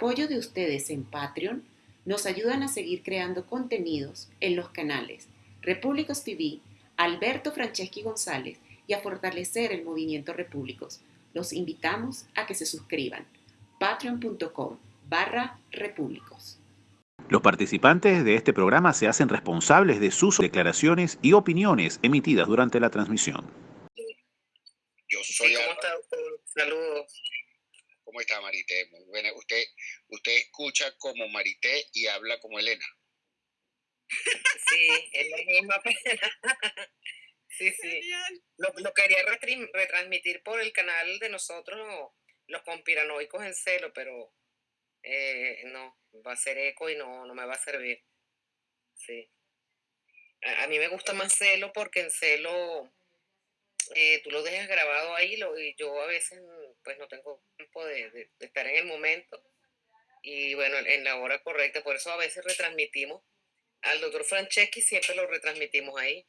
apoyo de ustedes en Patreon nos ayudan a seguir creando contenidos en los canales Repúblicos TV, Alberto Franceschi González y a fortalecer el movimiento Repúblicos. Los invitamos a que se suscriban. patreon.com barra repúblicos. Los participantes de este programa se hacen responsables de sus declaraciones y opiniones emitidas durante la transmisión. Yo soy ¿Cómo está? Saludos. ¿Cómo está Marité? Muy buena. Usted, usted escucha como Marité y habla como Elena. Sí, es la misma pena. Sí, sí. Lo, lo quería retransmitir por el canal de nosotros, los conspiranoicos en celo, pero eh, no, va a ser eco y no, no me va a servir. Sí. A, a mí me gusta más celo porque en celo eh, tú lo dejas grabado ahí lo, y yo a veces pues no tengo tiempo de, de- de estar en el momento y bueno, en la hora correcta, por eso a veces retransmitimos. Al doctor Franceschi siempre lo retransmitimos ahí.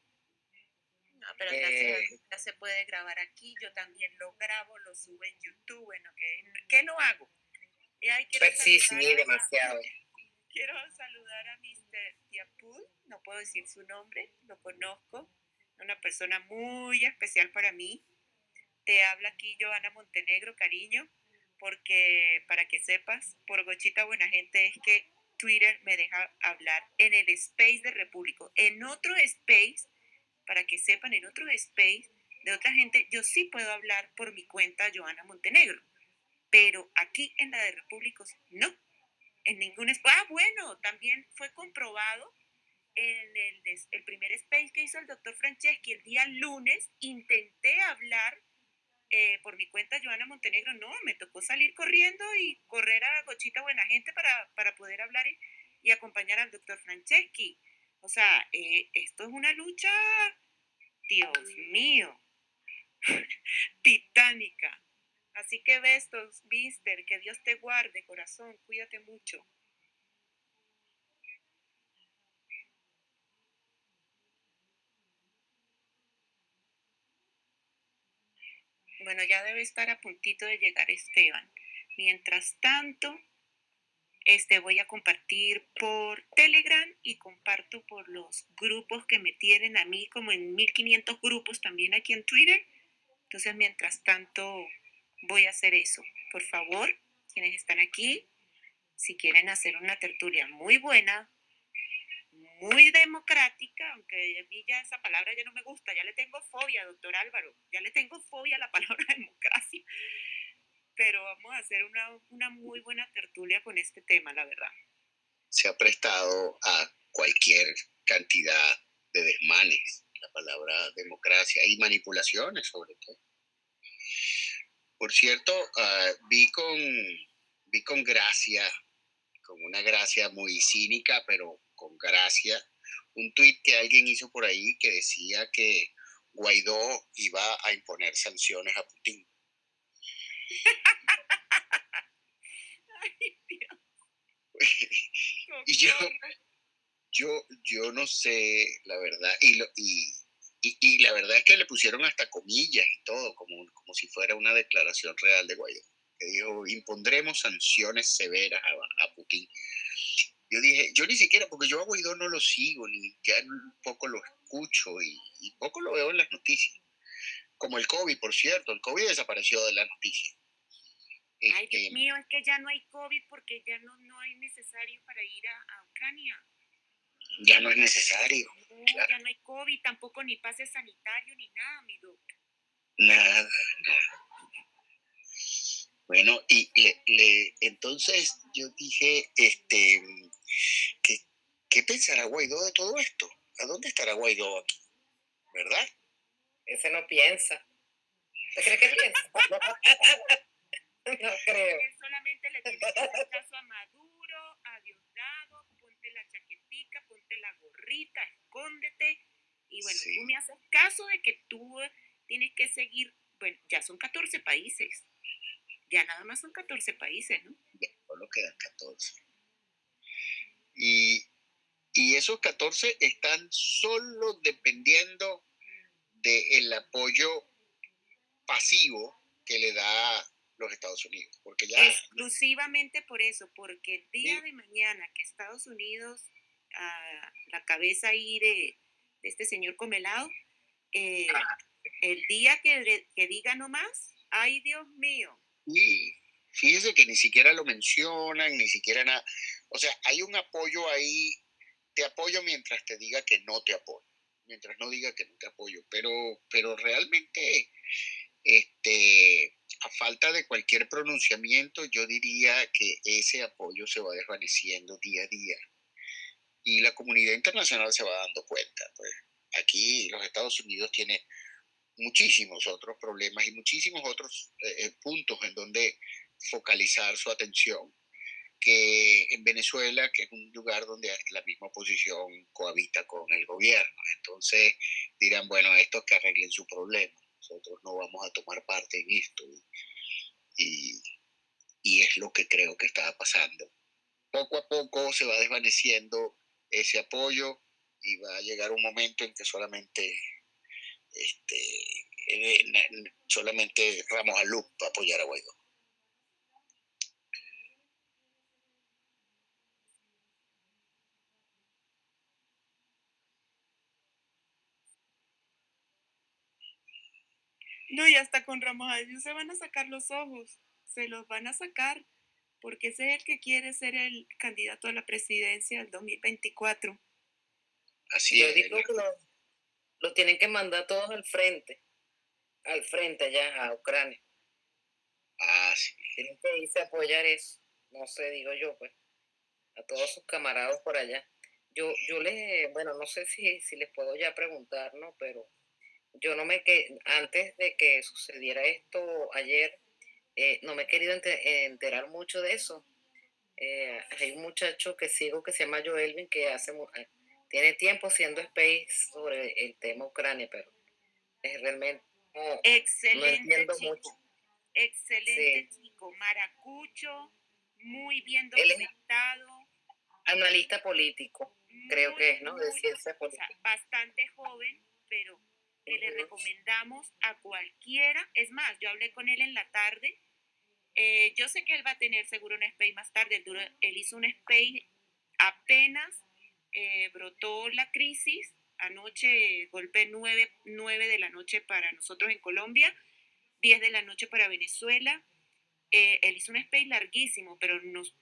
No, pero Eh, ya se puede grabar aquí. Yo también lo grabo, lo subo en YouTube. Bueno, ¿qué, qué no hago? Y ahí quiero Pues sí, sí, a- demasiado. Quiero saludar a Mr. Tiapul, no puedo decir su nombre, lo conozco, una persona muy especial para mí. Te habla aquí Joana Montenegro, cariño, porque para que sepas, por Gochita Buena Gente es que Twitter me deja hablar en el space de Repúblico. En otro space, para que sepan, en otro space de otra gente, yo sí puedo hablar por mi cuenta Joana Montenegro, pero aquí en la de Repúblicos no en ningún espacio. Ah, bueno, también fue comprobado en el, el primer space que hizo el doctor Franceschi el día lunes. Intenté hablar eh, por mi cuenta Joana Montenegro. No, me tocó salir corriendo y correr a Gochita Buena Gente para, para poder hablar y, acompañar al doctor Franceschi. O sea, eh, esto es una lucha, Dios mío, titánica. Así que bestos, Mister, que Dios te guarde, corazón, cuídate mucho. Bueno, ya debe estar a puntito de llegar Esteban. Mientras tanto, este voy a compartir por Telegram y comparto por los grupos que me tienen a mí, como en 1500 grupos también aquí en Twitter. Entonces, mientras tanto, voy a hacer eso. Por favor, quienes están aquí, si quieren hacer una tertulia muy buena, muy democrática, aunque a mí ya esa palabra ya no me gusta, ya le tengo fobia, doctor Álvaro, ya le tengo fobia a la palabra democracia, pero vamos a hacer una, una muy buena tertulia con este tema, la verdad. Se ha prestado a cualquier cantidad de desmanes, la palabra democracia y manipulaciones sobre todo. Por cierto, ah, vi con vi con gracia, con una gracia muy cínica, pero con gracia, un tuit que alguien hizo por ahí que decía que Guaidó iba a imponer sanciones a Putin. Ay, Dios. Y yo-. Yo, yo no sé, la verdad, y, lo- y, y, y la verdad es que le pusieron hasta comillas y todo, como, como si fuera una declaración real de Guaidó, que dijo, impondremos sanciones severas a, a Putin. Yo dije, yo ni siquiera, porque yo a Guaidó no lo sigo, ni ya poco lo escucho y, y poco lo veo en las noticias. Como el COVID, por cierto, el COVID desapareció de las noticias. Ay, Este, Dios mío, es que ya no hay COVID porque ya no, no es necesario para ir a, a Ucrania. ya no es necesario, No, Claro. ya no hay COVID, tampoco ni pase sanitario ni nada, mi doc. Nada, nada. Bueno, y le, le- entonces yo dije, este, ¿qué, ¿qué pensará Guaidó de todo esto? ¿A dónde estará Guaidó aquí? ¿Verdad? Ese no piensa. ¿Usted cree que piensa? no creo. Él solamente le tiene que hacer caso a Maduro, a Diosdado, ponte la chaquetica, ponte la gorrita, escóndete. Y bueno, Sí. tú me haces caso de que tú tienes que seguir, bueno, ya son 14 países. Ya nada más son 14 países, ¿no? Ya solo quedan 14. Y, y esos 14 están solo dependiendo del apoyo pasivo que le da los Estados Unidos. Porque ya... Exclusivamente por eso, porque el día de mañana que Estados Unidos, a la cabeza ahí de, este señor Comelado, eh, el día que, que diga nomás, ay Dios mío. Y fíjese que ni siquiera lo mencionan, ni siquiera nada. O sea, hay un apoyo ahí, te apoyo mientras te diga que no te apoyo, mientras no diga que no te apoyo, pero, pero realmente, este, a falta de cualquier pronunciamiento, yo diría que ese apoyo se va desvaneciendo día a día. Y la comunidad internacional se va dando cuenta. Pues aquí los Estados Unidos tienen muchísimos otros problemas y muchísimos otros eh, eh, puntos en donde focalizar su atención que en Venezuela, que es un lugar donde la misma oposición cohabita con el gobierno. Entonces dirán, bueno, estos que arreglen su problema, nosotros no vamos a tomar parte en esto. Y, y es lo que creo que está pasando. Poco a poco se va desvaneciendo ese apoyo y va a llegar un momento en que solamente este, solamente Ramos Alup va a apoyar a Guaidó. No, y hasta con Ramos ellos se van a sacar los ojos, se los van a sacar, porque ese es el que quiere ser el candidato a la presidencia del 2024. Así es. Digo que lo, tienen que mandar todos al frente, al frente allá a Ucrania. Ah, sí. Tienen que irse a apoyar eso, no sé, digo yo, pues, a todos sus camaradas por allá. Yo, yo les, bueno, no sé si, si les puedo ya preguntar, ¿no? Pero yo no me que antes de que sucediera esto ayer, eh, no me he querido enterar mucho de eso. Eh, hay un muchacho que sigo que se llama Joelvin que hace eh, tiene tiempo siendo space sobre el tema Ucrania, pero es realmente excelente chico, Excelente chico, maracucho, muy bien documentado. Analista político, creo que es, ¿no? de ciencia política. bastante joven, pero que le recomendamos a cualquiera. Es más, yo hablé con él en la tarde. Eh, yo sé que él va a tener seguro un space más tarde. Él, hizo un space apenas eh, brotó la crisis. Anoche golpe 9, 9 de la noche para nosotros en Colombia, 10 de la noche para Venezuela. Eh, él hizo un space larguísimo, pero nos,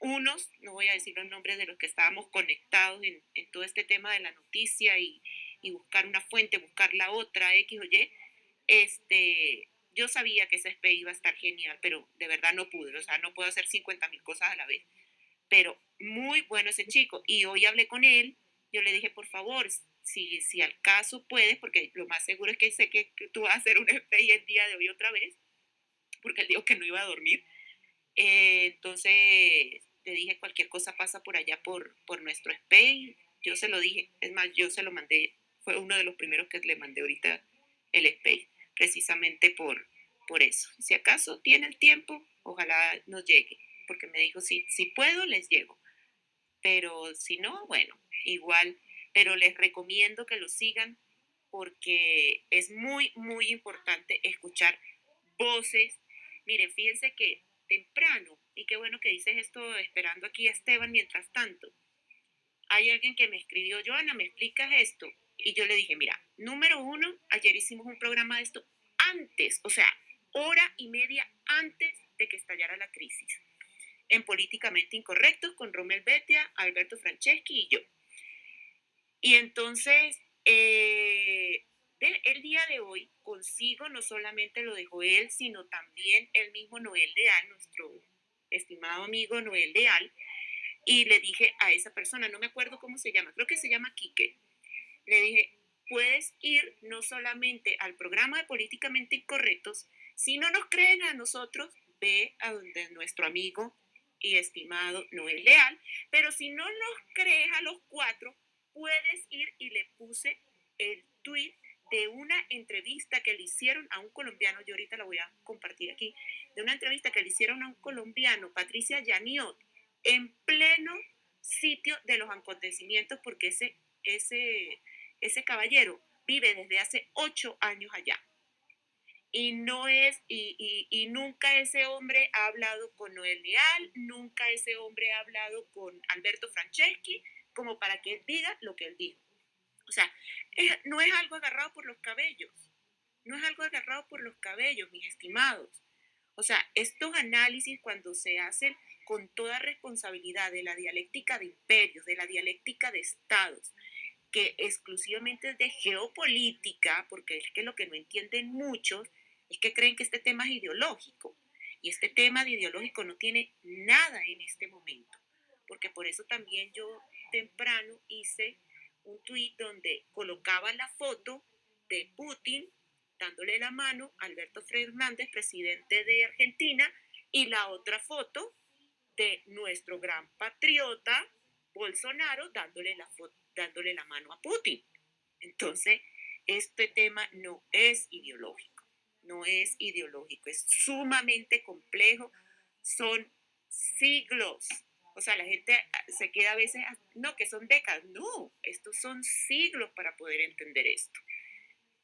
unos, no voy a decir los nombres de los que estábamos conectados en, en todo este tema de la noticia y, y buscar una fuente, buscar la otra, X o Y, este, yo sabía que ese SP iba a estar genial, pero de verdad no pude, o sea, no puedo hacer 50 mil cosas a la vez. Pero muy bueno ese chico. Y hoy hablé con él, yo le dije, por favor, si, si al caso puedes, porque lo más seguro es que sé que, tú vas a hacer un SPI el día de hoy otra vez, porque él dijo que no iba a dormir. Eh, entonces, te dije, cualquier cosa pasa por allá por, por nuestro SPI. Yo se lo dije, es más, yo se lo mandé fue uno de los primeros que le mandé ahorita el Space, precisamente por, por eso. Si acaso tiene el tiempo, ojalá nos llegue, porque me dijo, si, si puedo, les llego. Pero si no, bueno, igual, pero les recomiendo que lo sigan porque es muy, muy importante escuchar voces. Miren, fíjense que temprano, y qué bueno que dices esto esperando aquí a Esteban mientras tanto, hay alguien que me escribió, Joana, ¿me explicas esto? Y yo le dije, mira, número uno, ayer hicimos un programa de esto antes, o sea, hora y media antes de que estallara la crisis, en Políticamente Incorrectos con Romel Betia, Alberto Franceschi y yo. Y entonces, eh, el día de hoy consigo no solamente lo de Joel, sino también el mismo Noel Leal, nuestro estimado amigo Noel Leal, y le dije a esa persona, no me acuerdo cómo se llama, creo que se llama Quique, le dije, puedes ir no solamente al programa de Políticamente Incorrectos, si no nos creen a nosotros, ve a donde nuestro amigo y estimado Noel Leal, pero si no nos crees a los cuatro, puedes ir y le puse el tweet de una entrevista que le hicieron a un colombiano, yo ahorita la voy a compartir aquí, de una entrevista que le hicieron a un colombiano, Patricia Yaniot, en pleno sitio de los acontecimientos, porque ese, ese ese caballero vive desde hace ocho años allá. y no es, y, y, nunca ese hombre ha hablado con Noel Leal, nunca ese hombre ha hablado con Alberto Franceschi, como para que él diga lo que él dijo. O sea, no es algo agarrado por los cabellos, no es algo agarrado por los cabellos, mis estimados. O sea, estos análisis cuando se hacen con toda responsabilidad de la dialéctica de imperios, de la dialéctica de estados, que exclusivamente es de geopolítica, porque es que lo que no entienden muchos es que creen que este tema es ideológico. Y este tema de ideológico no tiene nada en este momento, porque por eso también yo temprano hice un tuit donde colocaba la foto de Putin dándole la mano a Alberto Fernández, presidente de Argentina, y la otra foto de nuestro gran patriota Bolsonaro dándole la, dándole la mano a Putin. Entonces, este tema no es ideológico, no es ideológico, es sumamente complejo, son siglos. O sea, la gente se queda a veces, no, que son décadas, no, estos son siglos para poder entender esto.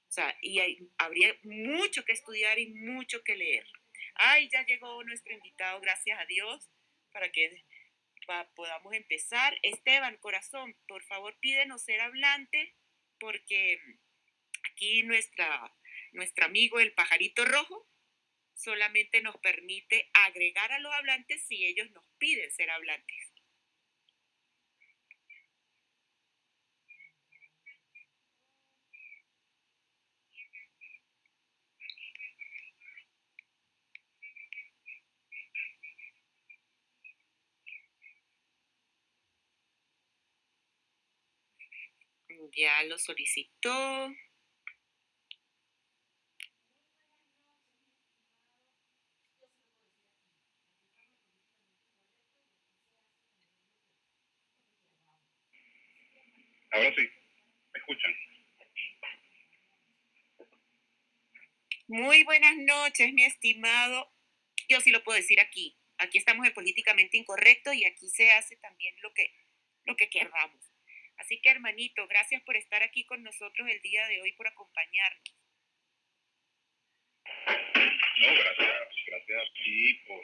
O sea, y habría mucho que estudiar y mucho que leer. Ay, ya llegó nuestro invitado, gracias a Dios, para que podamos empezar. Esteban, corazón, por favor pídenos ser hablante, porque aquí nuestra, nuestro amigo el pajarito rojo solamente nos permite agregar a los hablantes si ellos nos piden ser hablantes. Ya lo solicitó. Ahora sí, me escuchan. Muy buenas noches, mi estimado. Yo sí lo puedo decir aquí. Aquí estamos en políticamente incorrecto y aquí se hace también lo que, lo que queramos. Así que hermanito, gracias por estar aquí con nosotros el día de hoy, por acompañarnos. No, gracias, gracias a ti por,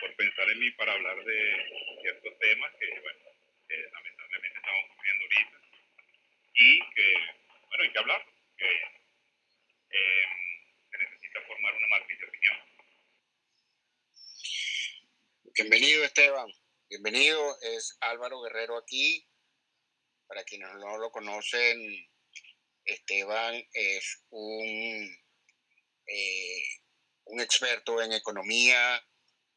por pensar en mí para hablar de ciertos temas que, bueno, lamentablemente estamos sufriendo ahorita y que, bueno, hay que hablar, que em, se necesita formar una matriz de opinión. Bienvenido Esteban, bienvenido, es Álvaro Guerrero aquí, para quienes no lo conocen, Esteban es un, eh, un experto en economía,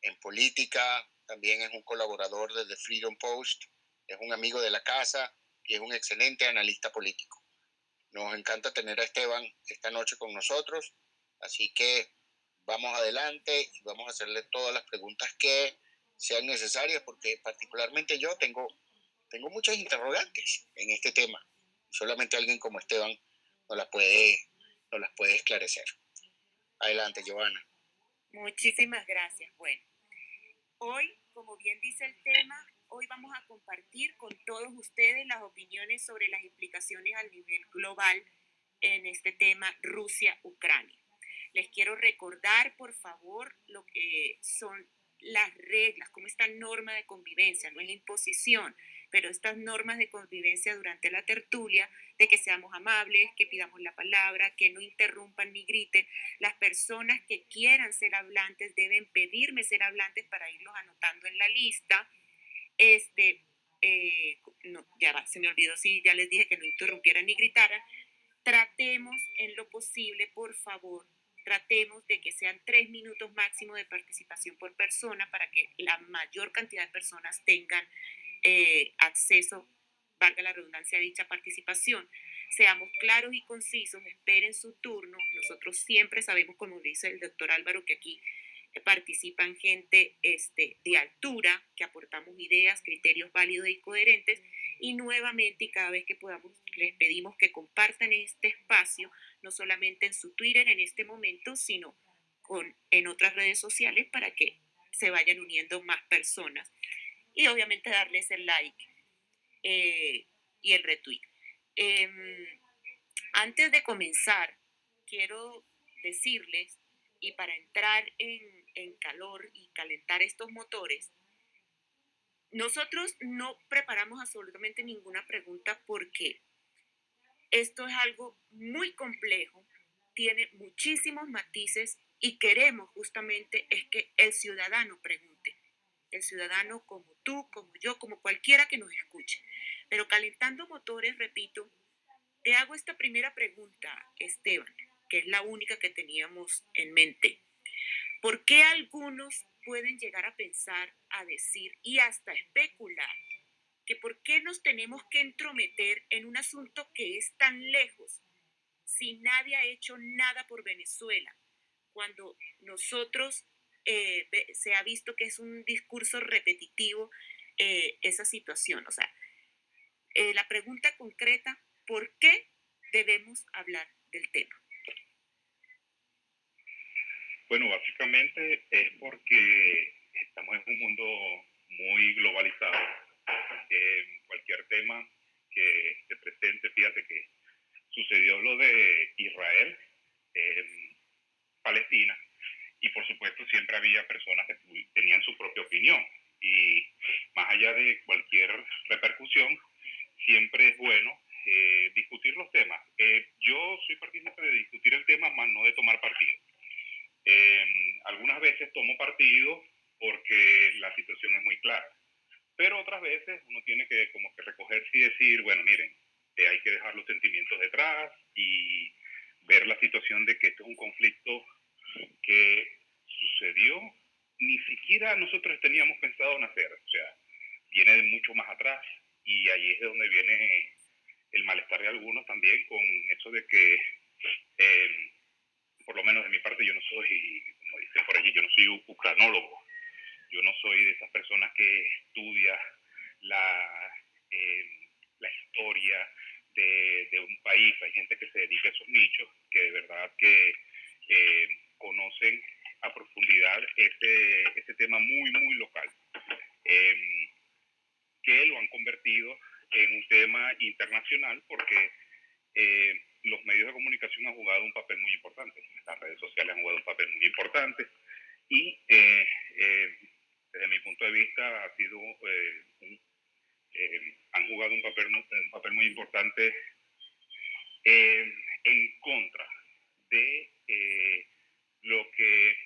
en política, también es un colaborador de The Freedom Post, es un amigo de la casa y es un excelente analista político. Nos encanta tener a Esteban esta noche con nosotros, así que vamos adelante y vamos a hacerle todas las preguntas que sean necesarias, porque particularmente yo tengo tengo muchas interrogantes en este tema. Solamente alguien como Esteban nos las puede, nos las puede esclarecer. Adelante, Giovanna. Muchísimas gracias. Bueno, hoy, como bien dice el tema, hoy vamos a compartir con todos ustedes las opiniones sobre las implicaciones a nivel global en este tema Rusia-Ucrania. Les quiero recordar, por favor, lo que son las reglas, como esta norma de convivencia, no es la imposición, pero estas normas de convivencia durante la tertulia, de que seamos amables, que pidamos la palabra, que no interrumpan ni griten. Las personas que quieran ser hablantes deben pedirme ser hablantes para irlos anotando en la lista. Este, eh, ya se me olvidó si ya les dije que no interrumpieran ni gritaran. Tratemos en lo posible, por favor, tratemos de que sean tres minutos máximo de participación por persona para que la mayor cantidad de personas tengan eh, acceso, valga la redundancia, a dicha participación. Seamos claros y concisos, esperen su turno. Nosotros siempre sabemos, como dice el doctor Álvaro, que aquí participan gente este, de altura, que aportamos ideas, criterios válidos y coherentes. Y nuevamente, y cada vez que podamos, les pedimos que compartan este espacio, no solamente en su Twitter en este momento, sino con, en otras redes sociales para que se vayan uniendo más personas y obviamente darles el like eh, y el retweet. Em, antes de comenzar, quiero decirles y para entrar en, en calor y calentar estos motores, nosotros no preparamos absolutamente ninguna pregunta porque esto es algo muy complejo, tiene muchísimos matices y queremos justamente es que el ciudadano pregunte, el ciudadano como tú, como yo, como cualquiera que nos escuche. Pero calentando motores, repito, te hago esta primera pregunta, Esteban, que es la única que teníamos en mente. ¿Por qué algunos pueden llegar a pensar, a decir y hasta especular que por qué nos tenemos que entrometer en un asunto que es tan lejos si nadie ha hecho nada por Venezuela, cuando nosotros eh, se ha visto que es un discurso repetitivo eh, esa situación. O sea, eh, la pregunta concreta, ¿por qué debemos hablar del tema? Bueno, básicamente es porque estamos en un mundo muy globalizado. cualquier tema que se presente, fíjate que sucedió lo de Israel, y por supuesto siempre había personas que tenían su propia opinión. Y más allá de cualquier repercusión, siempre es bueno eh, discutir los temas. Eh, yo soy partícipe de discutir el tema, más no de tomar partido. Em, algunas veces tomo partido porque la situación es muy clara, pero otras veces uno tiene que como que recogerse y decir, bueno, miren, eh, hay que dejar los sentimientos detrás y ver la situación de que esto es un conflicto que sucedió, ni siquiera nosotros teníamos pensado nacer, o sea, viene de mucho más atrás y ahí es de donde viene el malestar de algunos también con eso de que eh, por lo menos de mi parte, yo no soy, como dicen por allí, yo no soy ucranólogo. Yo no soy de esas personas que estudia la, eh, historia de, de, un país. Hay gente que se dedica a esos nichos, que de verdad que eh, conocen a profundidad ese, ese tema muy, muy local, em, que lo han convertido en un tema internacional porque eh, los medios de comunicación han jugado un papel muy importante, las redes sociales han jugado un papel muy importante y eh, eh, desde mi punto de vista ha sido han jugado un papel, un papel muy importante en contra de lo que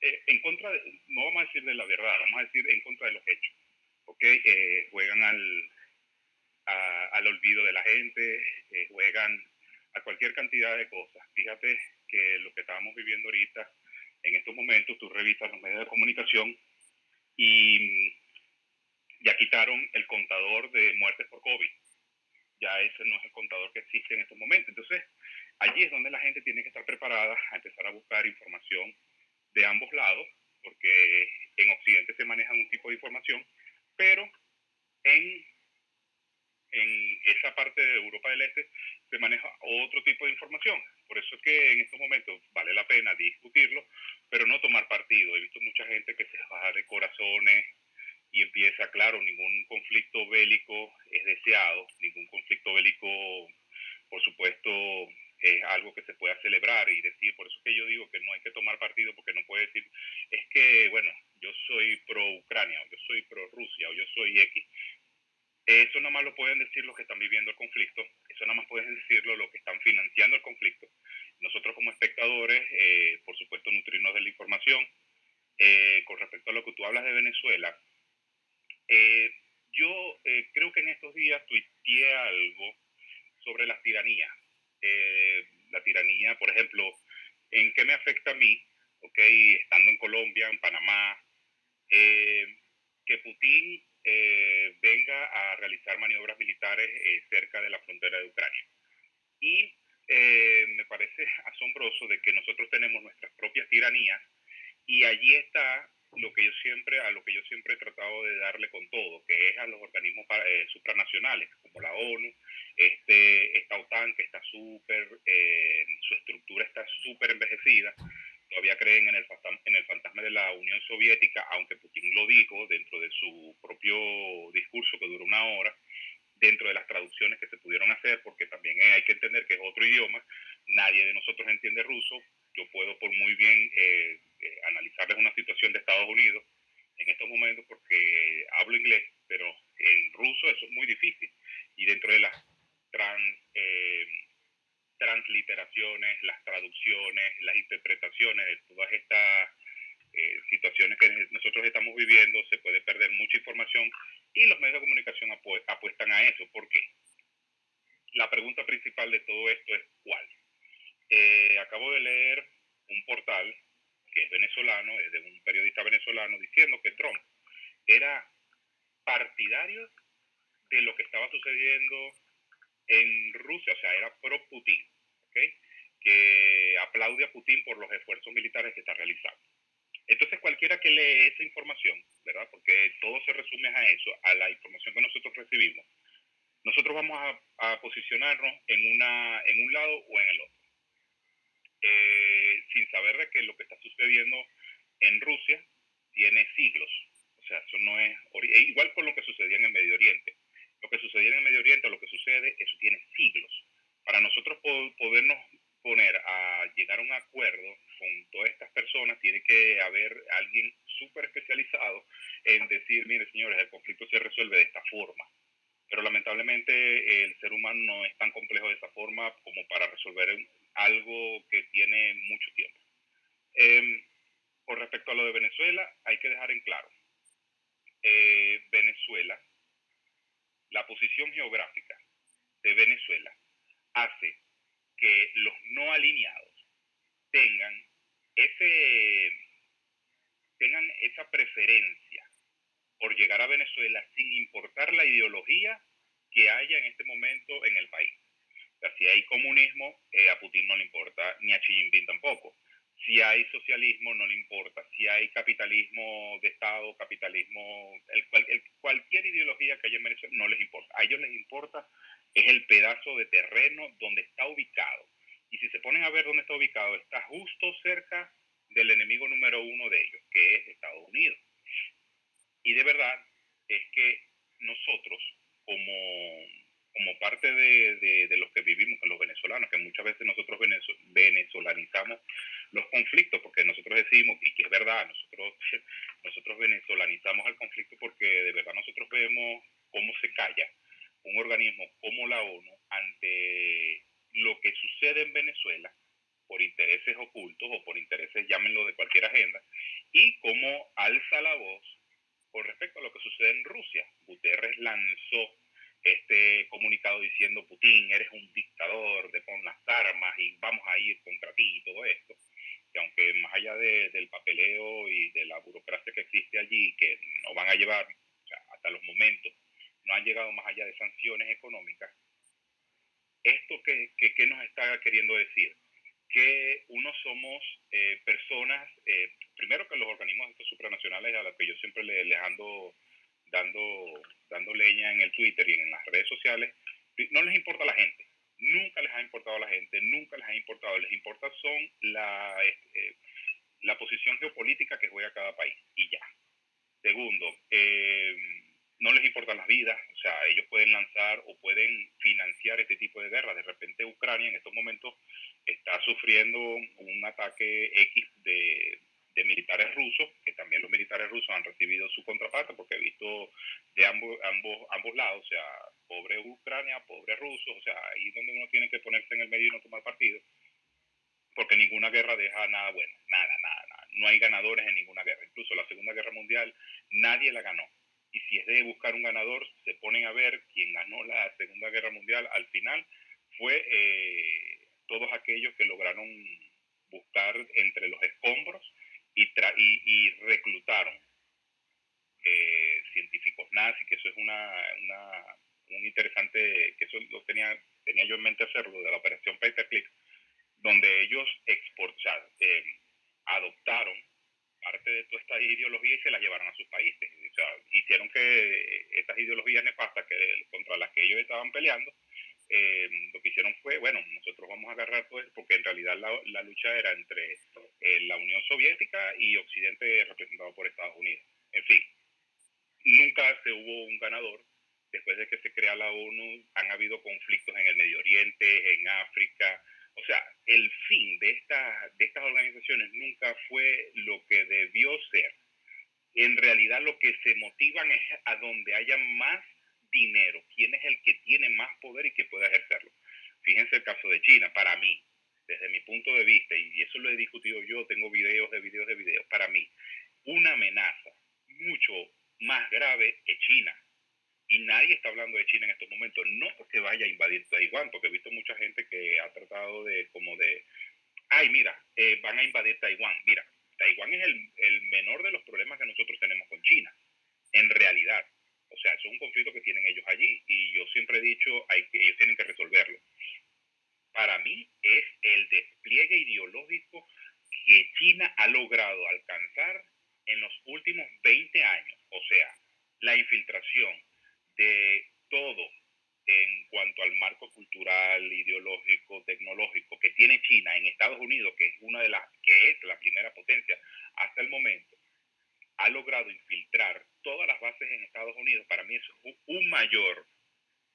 en contra de, no vamos a decir de la verdad, vamos a decir en contra de los hechos, ¿ok? juegan al, al olvido de la gente, eh, juegan a cualquier cantidad de cosas. Fíjate que lo que estábamos viviendo ahorita, en estos momentos, tú revisas los medios de comunicación y ya quitaron el contador de muertes por COVID. Ya ese no es el contador que existe en estos momentos. Entonces, allí es donde la gente tiene que estar preparada a empezar a buscar información de ambos lados, porque en Occidente se maneja un tipo de información, pero en en esa parte de Europa del Este se maneja otro tipo de información. Por eso es que en estos momentos vale la pena discutirlo, pero no tomar partido. He visto mucha gente que se baja de corazones y empieza, claro, ningún conflicto bélico es deseado, ningún conflicto bélico, por supuesto, es algo que se pueda celebrar y decir, por eso es que yo digo que no hay que tomar partido porque no puede decir, es que, bueno, yo soy pro Ucrania, o yo soy pro Rusia, o yo soy X. Eso nada más lo pueden decir los que están viviendo el conflicto, eso nada más pueden decirlo los que están financiando el conflicto. Nosotros como espectadores, eh, por supuesto, nutrirnos de la información. Eh, con respecto a lo que tú hablas de Venezuela, eh, yo creo que en estos días tuiteé algo sobre las tiranías. La tiranía, por ejemplo, ¿en qué me afecta a mí? Okay, estando en Colombia, en Panamá, que Putin eh, venga a realizar maniobras militares eh, cerca de la frontera de Ucrania. Y eh, me parece asombroso de que nosotros tenemos nuestras propias tiranías y allí está lo que yo siempre a lo que yo siempre he tratado de darle con todo, que es a los organismos supranacionales como la ONU, este esta OTAN que está súper su estructura está súper envejecida todavía creen en el, en el fantasma de la Unión Soviética, aunque Putin lo dijo dentro de su propio discurso que duró una hora, dentro de las traducciones que se pudieron hacer, porque también hay que entender que es otro idioma, nadie de nosotros entiende ruso, yo puedo por muy bien eh, eh, analizarles una situación de Estados Unidos en estos momentos porque hablo inglés, pero en ruso eso es muy difícil. Y dentro de las trans, eh, transliteraciones, las traducciones, las interpretaciones de todas estas eh, situaciones que nosotros estamos viviendo, se puede perder mucha información y los medios de comunicación apuestan a eso. ¿Por qué? La pregunta principal de todo esto es ¿cuál? Eh, acabo de leer un portal que es venezolano, es de un periodista venezolano, diciendo que Trump era partidario de lo que estaba sucediendo en Rusia, o sea, era pro-Putin, que aplaude a Putin por los esfuerzos militares que está realizando. Entonces, cualquiera que lee esa información, ¿verdad? Porque todo se resume a eso, a la información que nosotros recibimos, nosotros vamos a, a posicionarnos en, una, en un lado o en el otro. Eh, sin saber de que lo que está sucediendo en Rusia tiene siglos. O sea, eso no es e igual con lo que sucedía en el Medio Oriente. Lo que sucedía en el Medio Oriente, lo que sucede, eso tiene siglos. Para nosotros podernos poner a llegar a un acuerdo con todas estas personas, tiene que haber alguien súper especializado en decir, mire señores, el conflicto se resuelve de esta forma. Pero lamentablemente el ser humano no es tan complejo de esa forma como para resolver algo que tiene mucho tiempo. Eh, con respecto a lo de Venezuela, hay que dejar en claro, eh, Venezuela, la posición geográfica de Venezuela hace que los no alineados tengan ese tengan esa preferencia por llegar a Venezuela sin importar la ideología que haya en este momento en el país si hay comunismo, eh, a Putin no le importa, ni a Xi Jinping tampoco. Si hay socialismo, no le importa. Si hay capitalismo de Estado, capitalismo, el, cualquier ideología que haya en Venezuela, no les importa. A ellos les importa es el pedazo de terreno donde está ubicado. Y si se ponen a ver dónde está ubicado, está justo cerca del enemigo número uno de ellos, que es Estados Unidos. Y de verdad es que nosotros, como como parte de, de, los que vivimos, los venezolanos, que muchas veces nosotros venezolanizamos los conflictos, porque nosotros decimos, y que es verdad, nosotros, nosotros venezolanizamos el conflicto porque de verdad nosotros vemos cómo se calla un organismo como la ONU ante lo que sucede en Venezuela por intereses ocultos o por intereses, llámenlo de cualquier agenda, y cómo alza la voz con respecto a lo que sucede en Rusia. Guterres lanzó este comunicado diciendo Putin, eres un dictador, de pon las armas y vamos a ir contra ti y todo esto. Que aunque más allá del papeleo y de la burocracia que existe allí, que no van a llevar hasta los momentos, no han llegado más allá de sanciones económicas, ¿esto qué, qué, nos está queriendo decir? Que uno somos eh, personas, eh, primero que los organismos estos supranacionales a los que yo siempre les, les ando dando, dando leña en el Twitter y en las redes sociales, no les importa la gente. Nunca les ha importado a la gente, nunca les ha importado. Les importa son la, eh, la posición geopolítica que juega cada país y ya. Segundo, eh, no les importan las vidas, o sea, ellos pueden lanzar o pueden financiar este tipo de guerra. De repente Ucrania en estos momentos está sufriendo un ataque X de, de militares rusos, que también los militares rusos han recibido su contraparte, porque he visto de ambos, ambos, ambos lados, o sea, pobre Ucrania, pobre rusos, o sea, ahí donde uno tiene que ponerse en el medio y no tomar partido, porque ninguna guerra deja nada bueno, nada, nada, nada. No hay ganadores en ninguna guerra. Incluso la Segunda Guerra Mundial nadie la ganó. Y si es de buscar un ganador, se ponen a ver quién ganó la Segunda Guerra Mundial al final fue eh, todos aquellos que lograron buscar entre los escombros y, y, reclutaron eh, científicos nazis, que eso es una, una, un interesante, que eso lo tenía, tenía yo en mente hacerlo, de la operación Paperclip, donde ellos exportaron, eh, adoptaron parte de toda esta ideología y se la llevaron a sus países. O sea, hicieron que estas ideologías nefastas que, contra las que ellos estaban peleando eh, lo que hicieron fue, bueno, nosotros vamos a agarrar todo esto, porque en realidad la, la lucha era entre eh, la Unión Soviética y Occidente representado por Estados Unidos. En fin, nunca se hubo un ganador después de que se crea la ONU, han habido conflictos en el Medio Oriente, en África. O sea, el fin de, esta, de estas organizaciones nunca fue lo que debió ser. En realidad lo que se motivan es a donde haya más dinero, quién es el que tiene más poder y que puede ejercerlo. Fíjense el caso de China, para mí, desde mi punto de vista, y eso lo he discutido yo, tengo videos de videos de videos, para mí, una amenaza mucho más grave es China. Y nadie está hablando de China en estos momentos, no porque vaya a invadir Taiwán, porque he visto mucha gente que ha tratado de, como de, ay, mira, eh, van a invadir Taiwán. Mira, Taiwán es el, el menor de los problemas que nosotros tenemos con China, en realidad. O sea, es un conflicto que tienen ellos allí y yo siempre he dicho, que, ellos tienen que resolverlo. Para mí es el despliegue ideológico que China ha logrado alcanzar en los últimos 20 años. O sea, la infiltración de todo en cuanto al marco cultural, ideológico, tecnológico que tiene China en Estados Unidos, que es una de las que es la primera potencia hasta el momento, ha logrado infiltrar todas las bases en Estados Unidos, para mí eso es un mayor,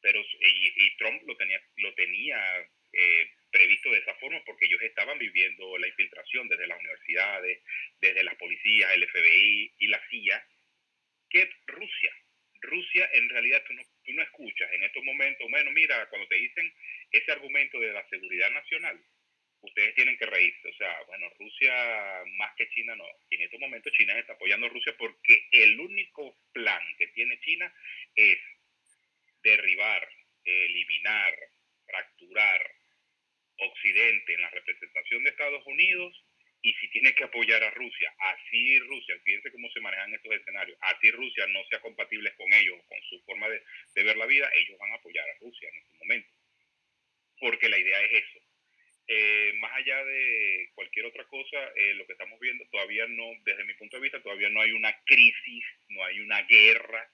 pero y, Trump lo tenía, lo tenía eh, previsto de esa forma porque ellos estaban viviendo la infiltración desde las universidades, desde las policías, el FBI y la CIA, que Rusia. Rusia en realidad tú no, tú no escuchas en estos momentos, bueno, mira, cuando te dicen ese argumento de la seguridad nacional, ustedes tienen que reírse. O sea, bueno, Rusia más que China no. En estos momentos China está apoyando a Rusia porque el único plan que tiene China es derribar, eliminar, fracturar Occidente en la representación de Estados Unidos y si tiene que apoyar a Rusia, así Rusia, fíjense cómo se manejan estos escenarios, así Rusia no sea compatible con ellos, con su forma de, ver la vida, ellos van a apoyar a Rusia en este momento. Porque la idea es eso, eh, más allá de cualquier otra cosa, eh, lo que estamos viendo todavía no, desde mi punto de vista, todavía no hay una crisis, no hay una guerra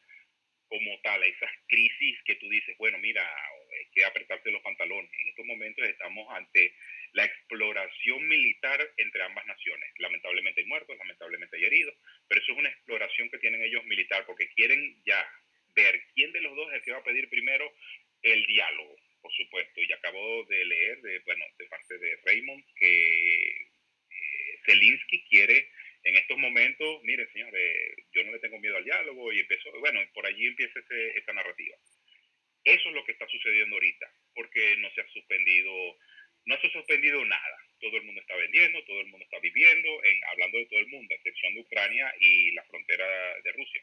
como tal, esas crisis que tú dices, bueno, mira, hay que apretarte los pantalones. En estos momentos estamos ante la exploración militar entre ambas naciones. Lamentablemente hay muertos, lamentablemente hay heridos, pero eso es una exploración que tienen ellos militar porque quieren ya ver quién de los dos es el que va a pedir primero el diálogo por supuesto, y acabo de leer, de, bueno, de parte de Raymond, que eh, Zelensky quiere en estos momentos, miren señores, yo no le tengo miedo al diálogo, y empezó, bueno, por allí empieza esta narrativa. Eso es lo que está sucediendo ahorita, porque no se ha suspendido, no se ha suspendido nada. Todo el mundo está vendiendo, todo el mundo está viviendo, en, hablando de todo el mundo, a excepción de Ucrania y la frontera de Rusia.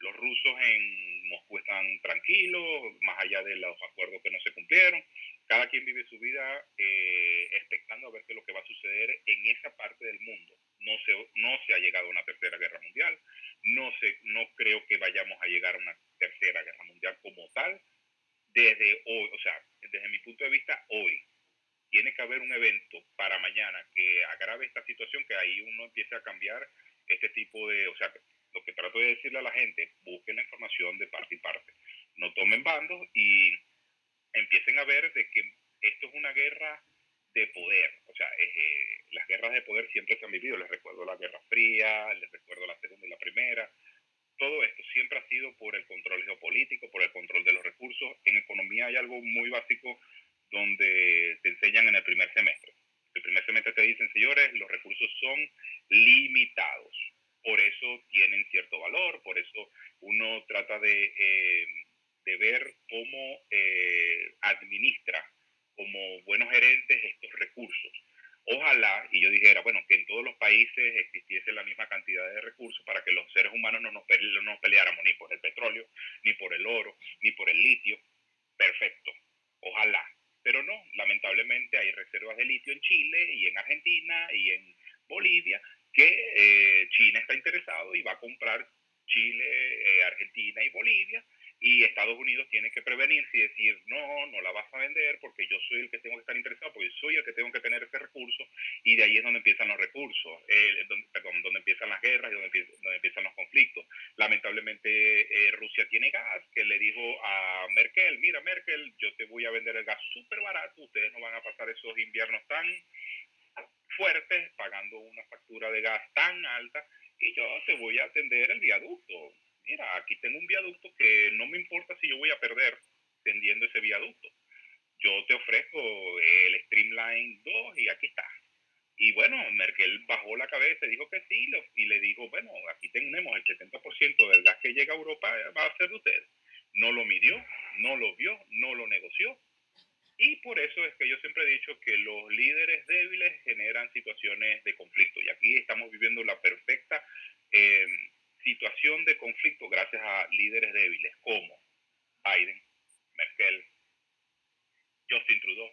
Los rusos en Moscú están tranquilos, más allá de los acuerdos que no se cumplieron. Cada quien vive su vida eh, expectando a ver qué es lo que va a suceder en esa parte del mundo. No se, no se ha llegado a una tercera guerra mundial. No, se, no creo que vayamos a llegar a una tercera guerra mundial como tal. Desde hoy, o sea, desde mi punto de vista, hoy tiene que haber un evento para mañana que agrave esta situación, que ahí uno empiece a cambiar este tipo de, o sea, lo que trato de decirle a la gente, busquen la información de parte y parte. No tomen bandos y empiecen a ver de que esto es una guerra de poder. O sea, eh, las guerras de poder siempre se han vivido. Les recuerdo la Guerra Fría, les recuerdo la Segunda y la Primera. Todo esto siempre ha sido por el control geopolítico, por el control de los recursos. En economía hay algo muy básico donde te enseñan en el primer semestre. El primer semestre te dicen, señores, los recursos son limitados por eso tienen cierto valor, por eso uno trata de, eh, de ver cómo eh, administra como buenos gerentes estos recursos. Ojalá, y yo dijera, bueno, que en todos los países existiese la misma cantidad de recursos para que los seres humanos no nos, no nos peleáramos ni por el petróleo, ni por el oro, ni por el litio. Perfecto, ojalá. Pero no, lamentablemente hay reservas de litio en Chile y en Argentina y en Bolivia que eh, China está interesado y va a comprar Chile, eh, Argentina y Bolivia, y Estados Unidos tiene que prevenirse y decir, no, no la vas a vender porque yo soy el que tengo que estar interesado, porque soy el que tengo que tener ese recurso, y de ahí es donde empiezan los recursos, eh, donde, empiezan las guerras y donde, empiezan los conflictos. Lamentablemente Rusia tiene gas, que le dijo a Merkel, mira Merkel, yo te voy a vender el gas súper barato, ustedes no van a pasar esos inviernos tan fuertes pagando una factura de gas tan alta y yo te voy a atender el viaducto. mira, aquí tengo un viaducto que no me importa si yo voy a perder tendiendo ese viaducto. Yo te ofrezco el Streamline 2 y aquí está. Y bueno, Merkel bajó la cabeza y dijo que sí, y le dijo, bueno, aquí tenemos el 70% del gas que llega a Europa, va a ser de ustedes. No lo midió, no lo vio, no lo negoció. Y por eso es que yo siempre he dicho que los líderes débiles generan situaciones de conflicto. Y aquí estamos viviendo la perfecta eh, situación de conflicto gracias a líderes débiles como Biden, Merkel, Justin Trudeau,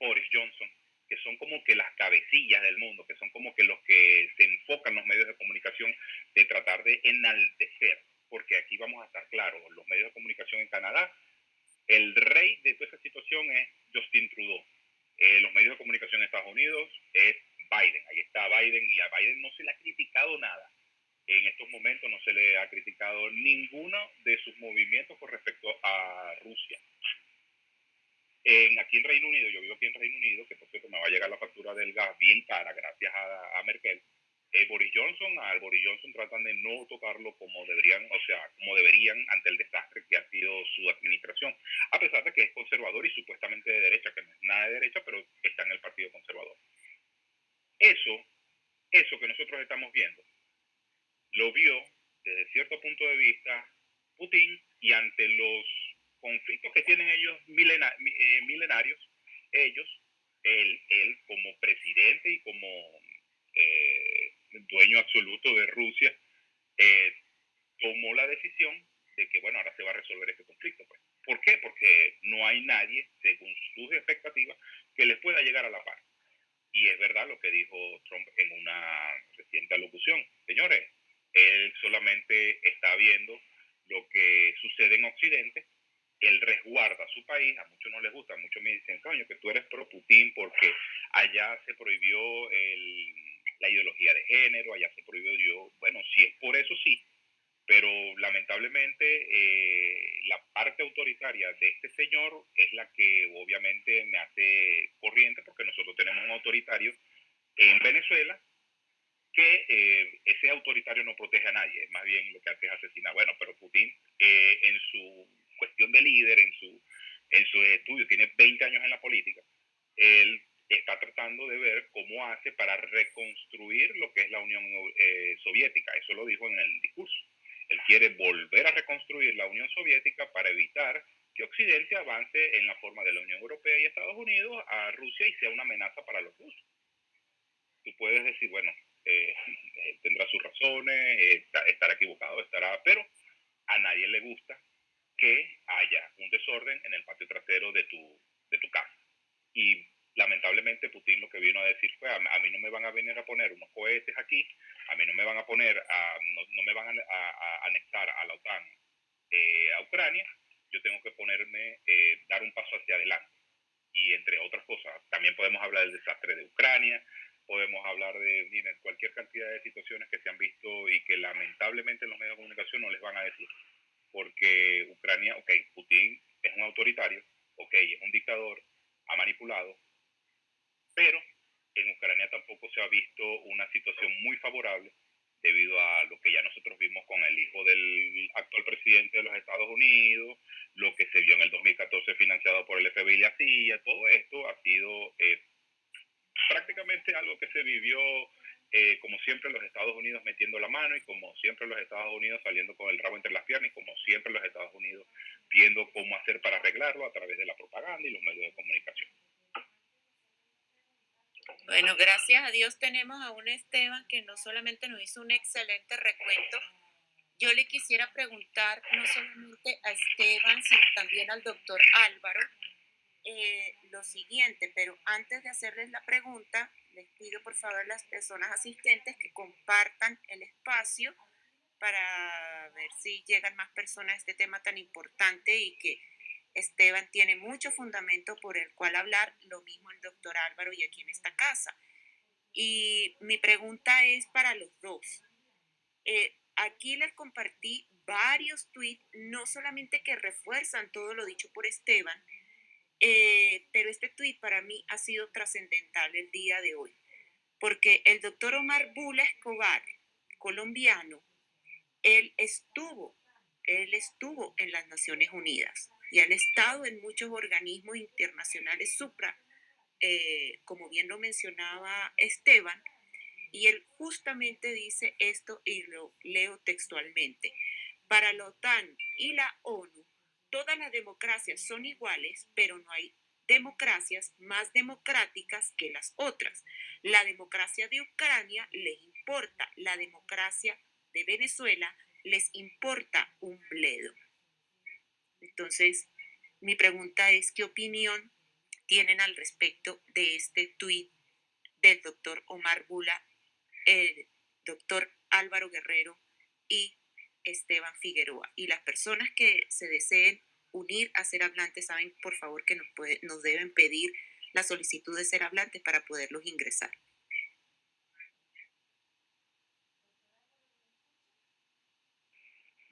Boris Johnson, que son como que las cabecillas del mundo, que son como que los que se enfocan los medios de comunicación de tratar de enaltecer, porque aquí vamos a estar claros, los medios de comunicación en Canadá, el rey de toda esa situación es Justin Trudeau. Eh, los medios de comunicación en Estados Unidos es Biden, ahí está Biden y a Biden no se le ha criticado nada. En estos momentos no se le ha criticado ninguno de sus movimientos con respecto a Rusia. En, aquí en Reino Unido, yo vivo aquí en Reino Unido, que por cierto me va a llegar la factura del gas bien cara gracias a, Merkel. Eh, Boris Johnson, al Boris Johnson tratan de no tocarlo como deberían, o sea, como deberían ante el desastre que ha sido su administración, a pesar de que es conservador y supuestamente de derecha, que no es nada de derecha, pero está en el Partido Conservador. Eso, eso que nosotros estamos viendo, lo vio desde cierto punto de vista Putin y ante los conflictos que tienen ellos eh, milenarios, ellos, él, él como presidente y como eh, dueño absoluto de Rusia, eh, tomó la decisión de que, bueno, ahora se va a resolver este conflicto. Pues. ¿Por qué? Porque no hay nadie, según sus expectativas, que les pueda llegar a la par. Y es verdad lo que dijo Trump en una reciente alocución. Señores, él solamente está viendo lo que sucede en Occidente él resguarda su país, a muchos no les gusta, a muchos me dicen, coño, que tú eres pro Putin porque allá se prohibió la ideología de género, allá se prohibió yo, bueno, si es por eso sí, pero lamentablemente eh, la parte autoritaria de este señor es la que obviamente me hace corriente porque nosotros tenemos un autoritario en Venezuela que eh, ese autoritario no protege a nadie, más bien lo que hace es asesinar. Bueno, pero Putin eh, en su cuestión de líder, en su, en su estudio, tiene 20 años en la política, él está tratando de ver cómo hace para reconstruir lo que es la Unión eh, Soviética. Eso lo dijo en el discurso. Él quiere volver a reconstruir la Unión Soviética para evitar que Occidente avance en la forma de la Unión Europea y Estados Unidos a Rusia y sea una amenaza para los rusos. Tú puedes decir, bueno, eh, eh, tendrá sus razones, estará equivocado, estará, pero a nadie le gusta que haya un desorden en el patio trasero de tu, de tu casa. Y lamentablemente Putin lo que vino a decir fue, a, mí no me van a venir a poner unos cohetes aquí, a mí no me van a poner, a, no, me van a, anexar a la OTAN eh, a Ucrania, yo tengo que ponerme, eh, dar un paso hacia adelante. Y entre otras cosas, también podemos hablar del desastre de Ucrania, podemos hablar de cualquier cantidad de situaciones que se han visto y que lamentablemente los medios de comunicación no les van a decir porque Ucrania, ok, Putin es un autoritario, ok, es un dictador, ha manipulado, pero en Ucrania tampoco se ha visto una situación muy favorable debido a lo que ya nosotros vimos con el hijo del actual presidente de los Estados Unidos, lo que se vio en el 2014 financiado por el FBI y la CIA, todo esto ha sido eh, prácticamente algo que se vivió eh, como siempre los Estados Unidos metiendo la mano y como siempre los Estados Unidos saliendo con el rabo entre las piernas y como siempre los Estados Unidos viendo cómo hacer para arreglarlo a través de la propaganda y los medios de comunicación. Bueno, gracias a Dios tenemos a un Esteban que no solamente nos hizo un excelente recuento, yo le quisiera preguntar no solamente a Esteban, sino también al doctor Álvaro, eh, lo siguiente, pero antes de hacerles la pregunta, les pido por favor a las personas asistentes que compartan el espacio para ver si llegan más personas a este tema tan importante y que Esteban tiene mucho fundamento por el cual hablar, lo mismo el doctor Álvaro y aquí en esta casa. Y mi pregunta es para los dos. Eh, aquí les compartí varios tweets, no solamente que refuerzan todo lo dicho por Esteban, eh, pero este tuit para mí ha sido trascendental el día de hoy, porque el doctor Omar Bula Escobar, colombiano, él estuvo él estuvo en las Naciones Unidas y ha estado en muchos organismos internacionales supra, eh, como bien lo mencionaba Esteban, y él justamente dice esto y lo leo textualmente. Para la OTAN y la ONU, todas las democracias son iguales, pero no hay democracias más democráticas que las otras. La democracia de Ucrania les importa, la democracia de Venezuela les importa un bledo. Entonces, mi pregunta es, ¿qué opinión tienen al respecto de este tuit del doctor Omar Bula, el doctor Álvaro Guerrero y Esteban Figueroa? Y las personas que se deseen unir a ser hablantes saben, por favor, que nos, nos deben pedir la solicitud de ser hablantes para poderlos ingresar.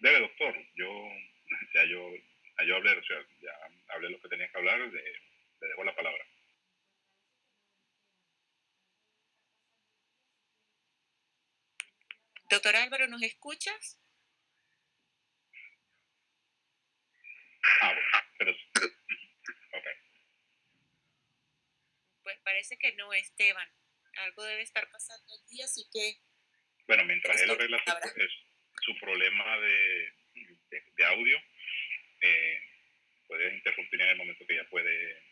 Debe, doctor. Yo ya yo, yo hablé, o sea, ya hablé lo que tenía que hablar, le, le dejo la palabra. Doctor Álvaro, ¿nos escuchas? Ah, bueno, pero... Okay. Pues parece que no, Esteban. Algo debe estar pasando aquí, así que... Bueno, mientras él arregla su, problema de, de, audio, eh, puede interrumpir en el momento que ya puede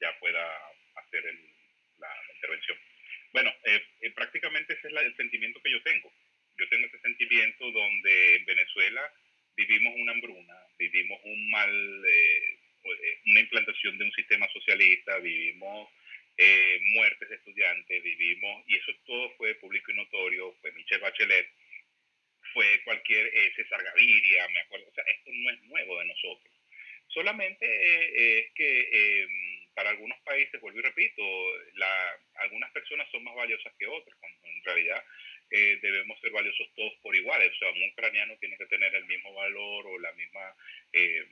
ya pueda hacer la, intervención. Bueno, eh, eh, prácticamente ese es el sentimiento que yo tengo. Yo tengo ese sentimiento donde en Venezuela vivimos una hambruna, vivimos un mal, eh, eh, una implantación de un sistema socialista, vivimos eh, muertes de estudiantes, vivimos, y eso todo fue público y notorio, fue Michelle Bachelet, fue cualquier César Gaviria, me acuerdo, o sea, esto no es nuevo de nosotros. Solamente es que para algunos países, vuelvo y repito, la, algunas personas son más valiosas que otras, cuando en realidad eh, debemos ser valiosos todos por igual. O sea, un ucraniano tiene que tener el mismo valor o la misma... Eh,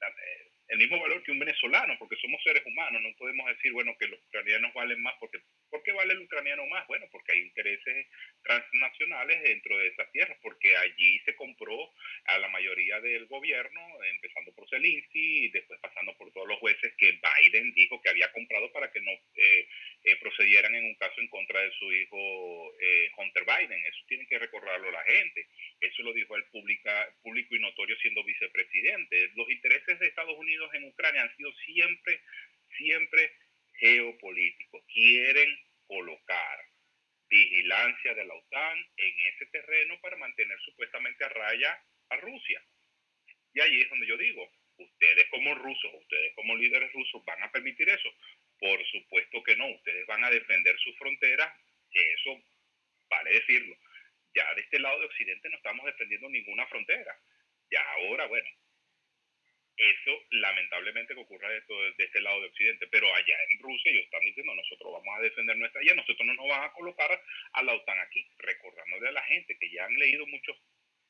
eh, el mismo valor que un venezolano, porque somos seres humanos, no podemos decir, bueno, que los ucranianos valen más, porque ¿por qué vale el ucraniano más? Bueno, porque hay intereses transnacionales dentro de esas tierras, porque allí se compró a la mayoría del gobierno, empezando por Zelensky y después pasando por todos los jueces que Biden dijo que había comprado para que no eh, eh, procedieran en un caso en contra de su hijo eh, Hunter Biden. Eso tiene que recordarlo la gente. Eso lo dijo el pública, público y notorio siendo vicepresidente. Los intereses de Estados Unidos en Ucrania han sido siempre, siempre geopolíticos. Quieren colocar vigilancia de la OTAN en ese terreno para mantener supuestamente a raya a Rusia. Y ahí es donde yo digo, ustedes como rusos, ustedes como líderes rusos van a permitir eso. Por supuesto que no, ustedes van a defender sus fronteras, que eso vale decirlo. Ya de este lado de Occidente no estamos defendiendo ninguna frontera. Ya ahora, bueno, eso lamentablemente que ocurra de, de, este lado de Occidente, pero allá en Rusia ellos están diciendo nosotros vamos a defender nuestra allá, nosotros no nos van a colocar a la OTAN aquí, recordándole a la gente que ya han leído muchos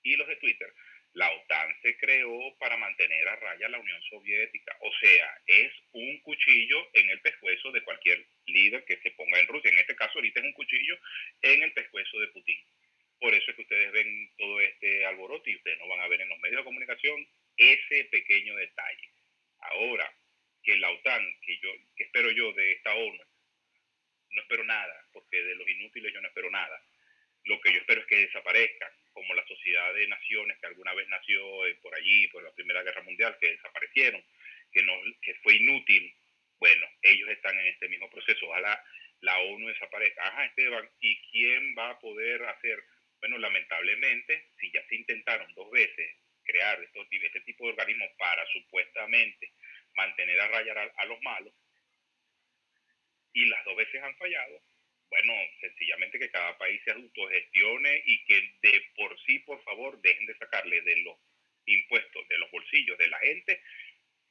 hilos de Twitter, la OTAN se creó para mantener a raya la Unión Soviética, o sea, es un cuchillo en el pescuezo de cualquier líder que se ponga en Rusia, en este caso ahorita es un cuchillo en el pescuezo de Putin. Por eso es que ustedes ven todo este alboroto y ustedes no van a ver en los medios de comunicación ese pequeño detalle. Ahora, que la OTAN, que yo, que espero yo de esta ONU, no espero nada, porque de los inútiles yo no espero nada. Lo que yo espero es que desaparezcan, como la sociedad de naciones que alguna vez nació eh, por allí, por la Primera Guerra Mundial, que desaparecieron, que, no, que fue inútil. Bueno, ellos están en este mismo proceso. Ojalá la ONU desaparezca. Ajá, Esteban, ¿y quién va a poder hacer? Bueno, lamentablemente, si ya se intentaron dos veces crear este tipo de organismos para supuestamente mantener a rayar a, los malos, y las dos veces han fallado, bueno, sencillamente que cada país se autogestione y que de por sí, por favor, dejen de sacarle de los impuestos, de los bolsillos de la gente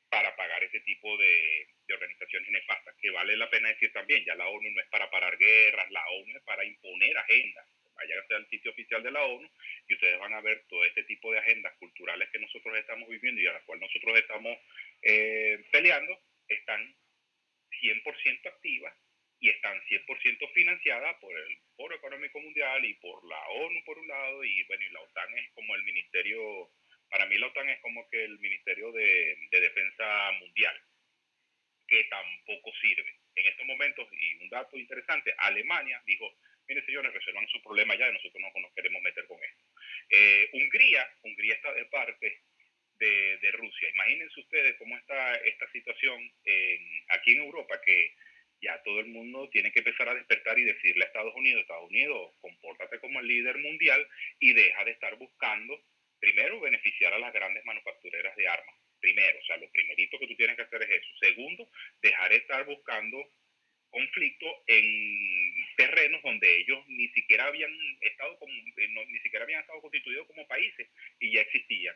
para pagar ese tipo de, organizaciones nefastas, que vale la pena decir también, ya la ONU no es para parar guerras, la ONU es para imponer agendas vayan al sitio oficial de la ONU y ustedes van a ver todo este tipo de agendas culturales que nosotros estamos viviendo y a las cuales nosotros estamos eh, peleando, están 100% activas y están 100% financiadas por el Foro Económico Mundial y por la ONU por un lado y bueno, y la OTAN es como el ministerio Para mí la OTAN es como que el Ministerio de Defensa Mundial, que tampoco sirve. En estos momentos, y un dato interesante, Alemania dijo, mire señores, resuelvan su problema ya, nosotros no nos queremos meter con esto. Eh, Hungría, Hungría está de parte de, Rusia. Imagínense ustedes cómo está esta situación aquí en Europa, que ya todo el mundo tiene que empezar a despertar y decirle a Estados Unidos, Estados Unidos, compórtate como el líder mundial y deja de estar buscando, primero, beneficiar a las grandes manufactureras de armas. Primero, o sea, lo primerito que tú tienes que hacer es eso. Segundo, dejar de estar buscando conflicto en terrenos donde ellos ni siquiera habían estado como, eh, ni siquiera habían estado constituidos como países y ya existían.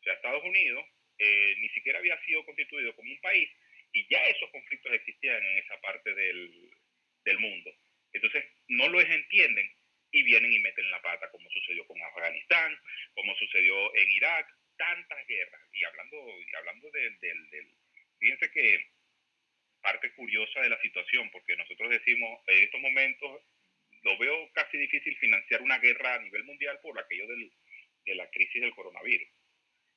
O sea, Estados Unidos eh, ni siquiera había sido constituido como un país y ya esos conflictos existían en esa parte del, del mundo. Entonces, no los entienden y vienen y meten la pata, como sucedió con Afganistán, como sucedió en Irak, tantas guerras. Y hablando, hablando del, del, del, fíjense que parte curiosa de la situación, porque nosotros decimos, en estos momentos lo veo casi difícil financiar una guerra a nivel mundial por aquello de la crisis del coronavirus,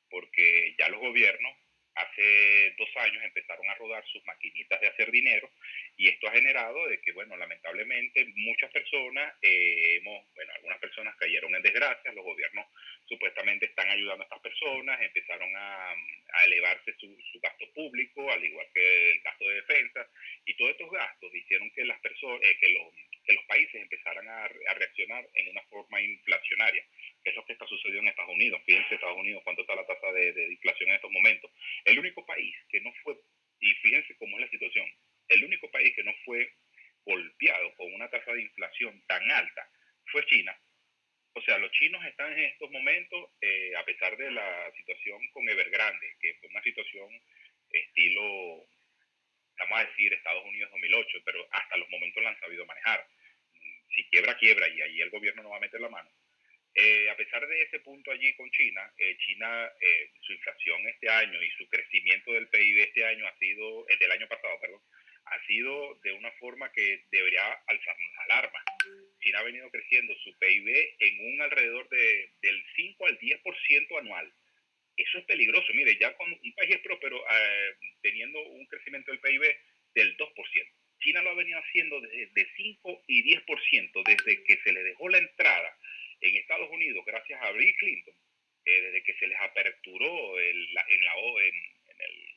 porque ya los gobiernos hace dos años empezaron a rodar sus maquinitas de hacer dinero y esto ha generado de que, bueno, lamentablemente muchas personas, eh, hemos, bueno, algunas personas cayeron en desgracia, los gobiernos supuestamente están ayudando a estas personas, empezaron a, elevarse su, su, gasto público, al igual que el gasto de defensa, y todos estos gastos hicieron que las personas, eh, que, los, que los países empezaran a, a reaccionar en una forma inflacionaria es lo que está sucediendo en Estados Unidos. Fíjense Estados Unidos, cuánto está la tasa de, de, inflación en estos momentos. El único país que no fue, y fíjense cómo es la situación, el único país que no fue golpeado con una tasa de inflación tan alta fue China. O sea, los chinos están en estos momentos, eh, a pesar de la situación con Evergrande, que fue una situación estilo, vamos a decir, Estados Unidos 2008, pero hasta los momentos la han sabido manejar. Si quiebra, quiebra, y ahí el gobierno no va a meter la mano eh, a pesar de ese punto allí con China, eh, China, eh, su inflación este año y su crecimiento del PIB este año ha sido, eh, del año pasado, perdón, ha sido de una forma que debería alzarnos alarma. China ha venido creciendo su PIB en un alrededor de, del 5 al 10% anual. Eso es peligroso. Mire, ya con un país es próspero eh, teniendo un crecimiento del PIB del 2%. China lo ha venido haciendo desde de 5 y 10% desde que se le dejó la entrada en Estados Unidos, gracias a Bill Clinton, eh, desde que se les aperturó en, la, en, en, el,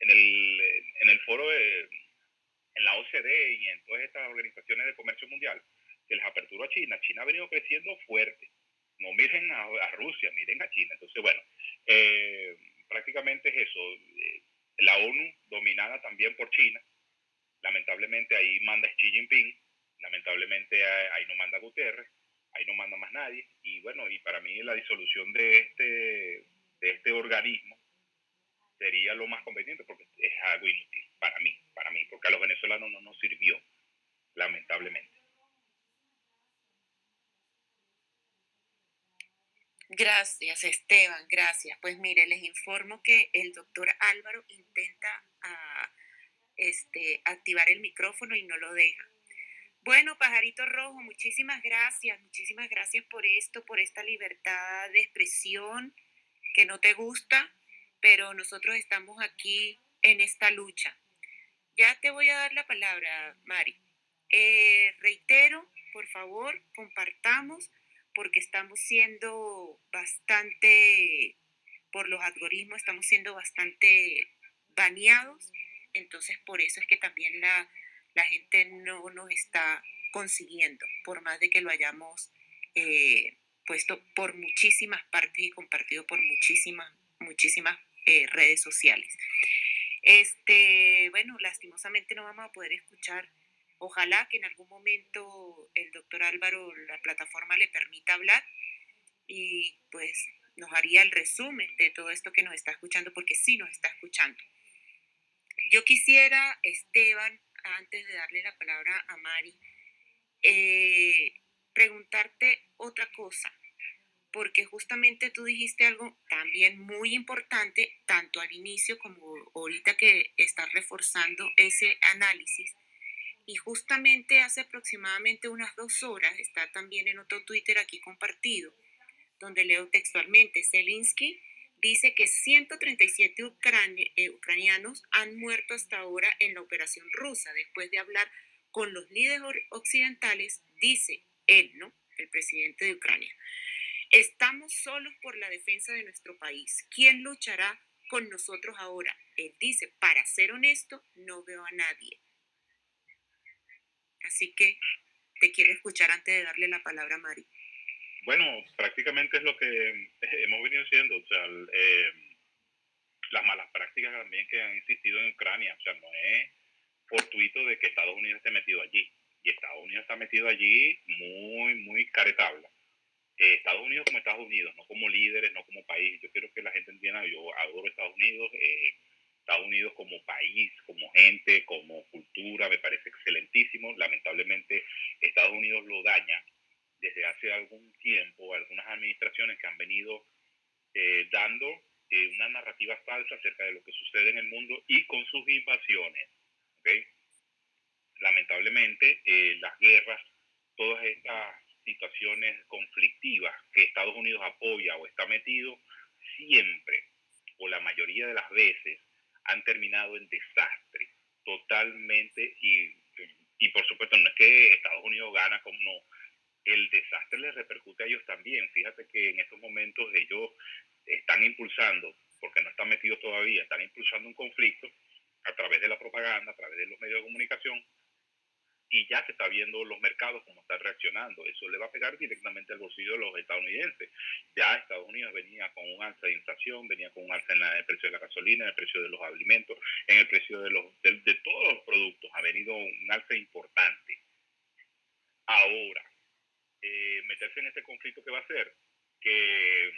en, el, en el foro, de, en la OCDE y en todas estas organizaciones de comercio mundial, se les aperturó a China. China ha venido creciendo fuerte. No miren a, a Rusia, miren a China. Entonces, bueno, eh, prácticamente es eso. La ONU dominada también por China. Lamentablemente ahí manda Xi Jinping lamentablemente ahí no manda Guterres, ahí no manda más nadie, y bueno, y para mí la disolución de este, de este organismo sería lo más conveniente porque es algo inútil para mí, para mí, porque a los venezolanos no nos sirvió, lamentablemente. Gracias, Esteban, gracias. Pues mire, les informo que el doctor Álvaro intenta uh, este, activar el micrófono y no lo deja. Bueno, Pajarito Rojo, muchísimas gracias, muchísimas gracias por esto, por esta libertad de expresión que no te gusta, pero nosotros estamos aquí en esta lucha. Ya te voy a dar la palabra, Mari. Eh, reitero, por favor, compartamos, porque estamos siendo bastante, por los algoritmos, estamos siendo bastante baneados, entonces por eso es que también la la gente no nos está consiguiendo, por más de que lo hayamos eh, puesto por muchísimas partes y compartido por muchísimas, muchísimas eh, redes sociales. Este, bueno, lastimosamente no vamos a poder escuchar. Ojalá que en algún momento el doctor Álvaro, la plataforma le permita hablar y pues nos haría el resumen de todo esto que nos está escuchando, porque sí nos está escuchando. Yo quisiera, Esteban, antes de darle la palabra a Mari, eh, preguntarte otra cosa, porque justamente tú dijiste algo también muy importante, tanto al inicio como ahorita que estás reforzando ese análisis. Y justamente hace aproximadamente unas dos horas, está también en otro Twitter aquí compartido, donde leo textualmente, Zelensky dice que 137 eh, ucranianos han muerto hasta ahora en la operación rusa. Después de hablar con los líderes occidentales, dice él, ¿no? El presidente de Ucrania. Estamos solos por la defensa de nuestro país. ¿Quién luchará con nosotros ahora? Él dice, para ser honesto, no veo a nadie. Así que te quiero escuchar antes de darle la palabra a Mari. Bueno, prácticamente es lo que eh, hemos venido haciendo, o sea, eh, las malas prácticas también que han existido en Ucrania, o sea, no es fortuito de que Estados Unidos esté metido allí, y Estados Unidos está metido allí muy, muy caretabla. Eh, Estados Unidos como Estados Unidos, no como líderes, no como país. Yo quiero que la gente entienda, yo adoro Estados Unidos, Estados Unidos como país, como gente, como cultura, me parece excelentísimo. Lamentablemente Estados Unidos lo daña desde hace algún tiempo algunas administraciones que han venido eh, dando eh, una narrativa falsa acerca de lo que sucede en el mundo y con sus invasiones. Lamentablemente, eh, las guerras, todas estas situaciones conflictivas que Estados Unidos apoya o está metido, siempre o la mayoría de las veces han terminado en desastre, totalmente, y, y por supuesto no es que Estados Unidos gana como no, el desastre les repercute a ellos también. Fíjate que en estos momentos ellos están impulsando, porque no están metidos todavía, están impulsando un conflicto a través de la propaganda, a través de los medios de comunicación, y ya se está viendo los mercados cómo están reaccionando. Eso le va a pegar directamente al bolsillo de los estadounidenses. Ya Estados Unidos venía con un alza de inflación, venía con un alza en el precio de la gasolina, en el precio de los alimentos, en el precio de, los, de todos los productos. Ha venido un alza importante. Ahora, eh, meterse en este conflicto que va a ser que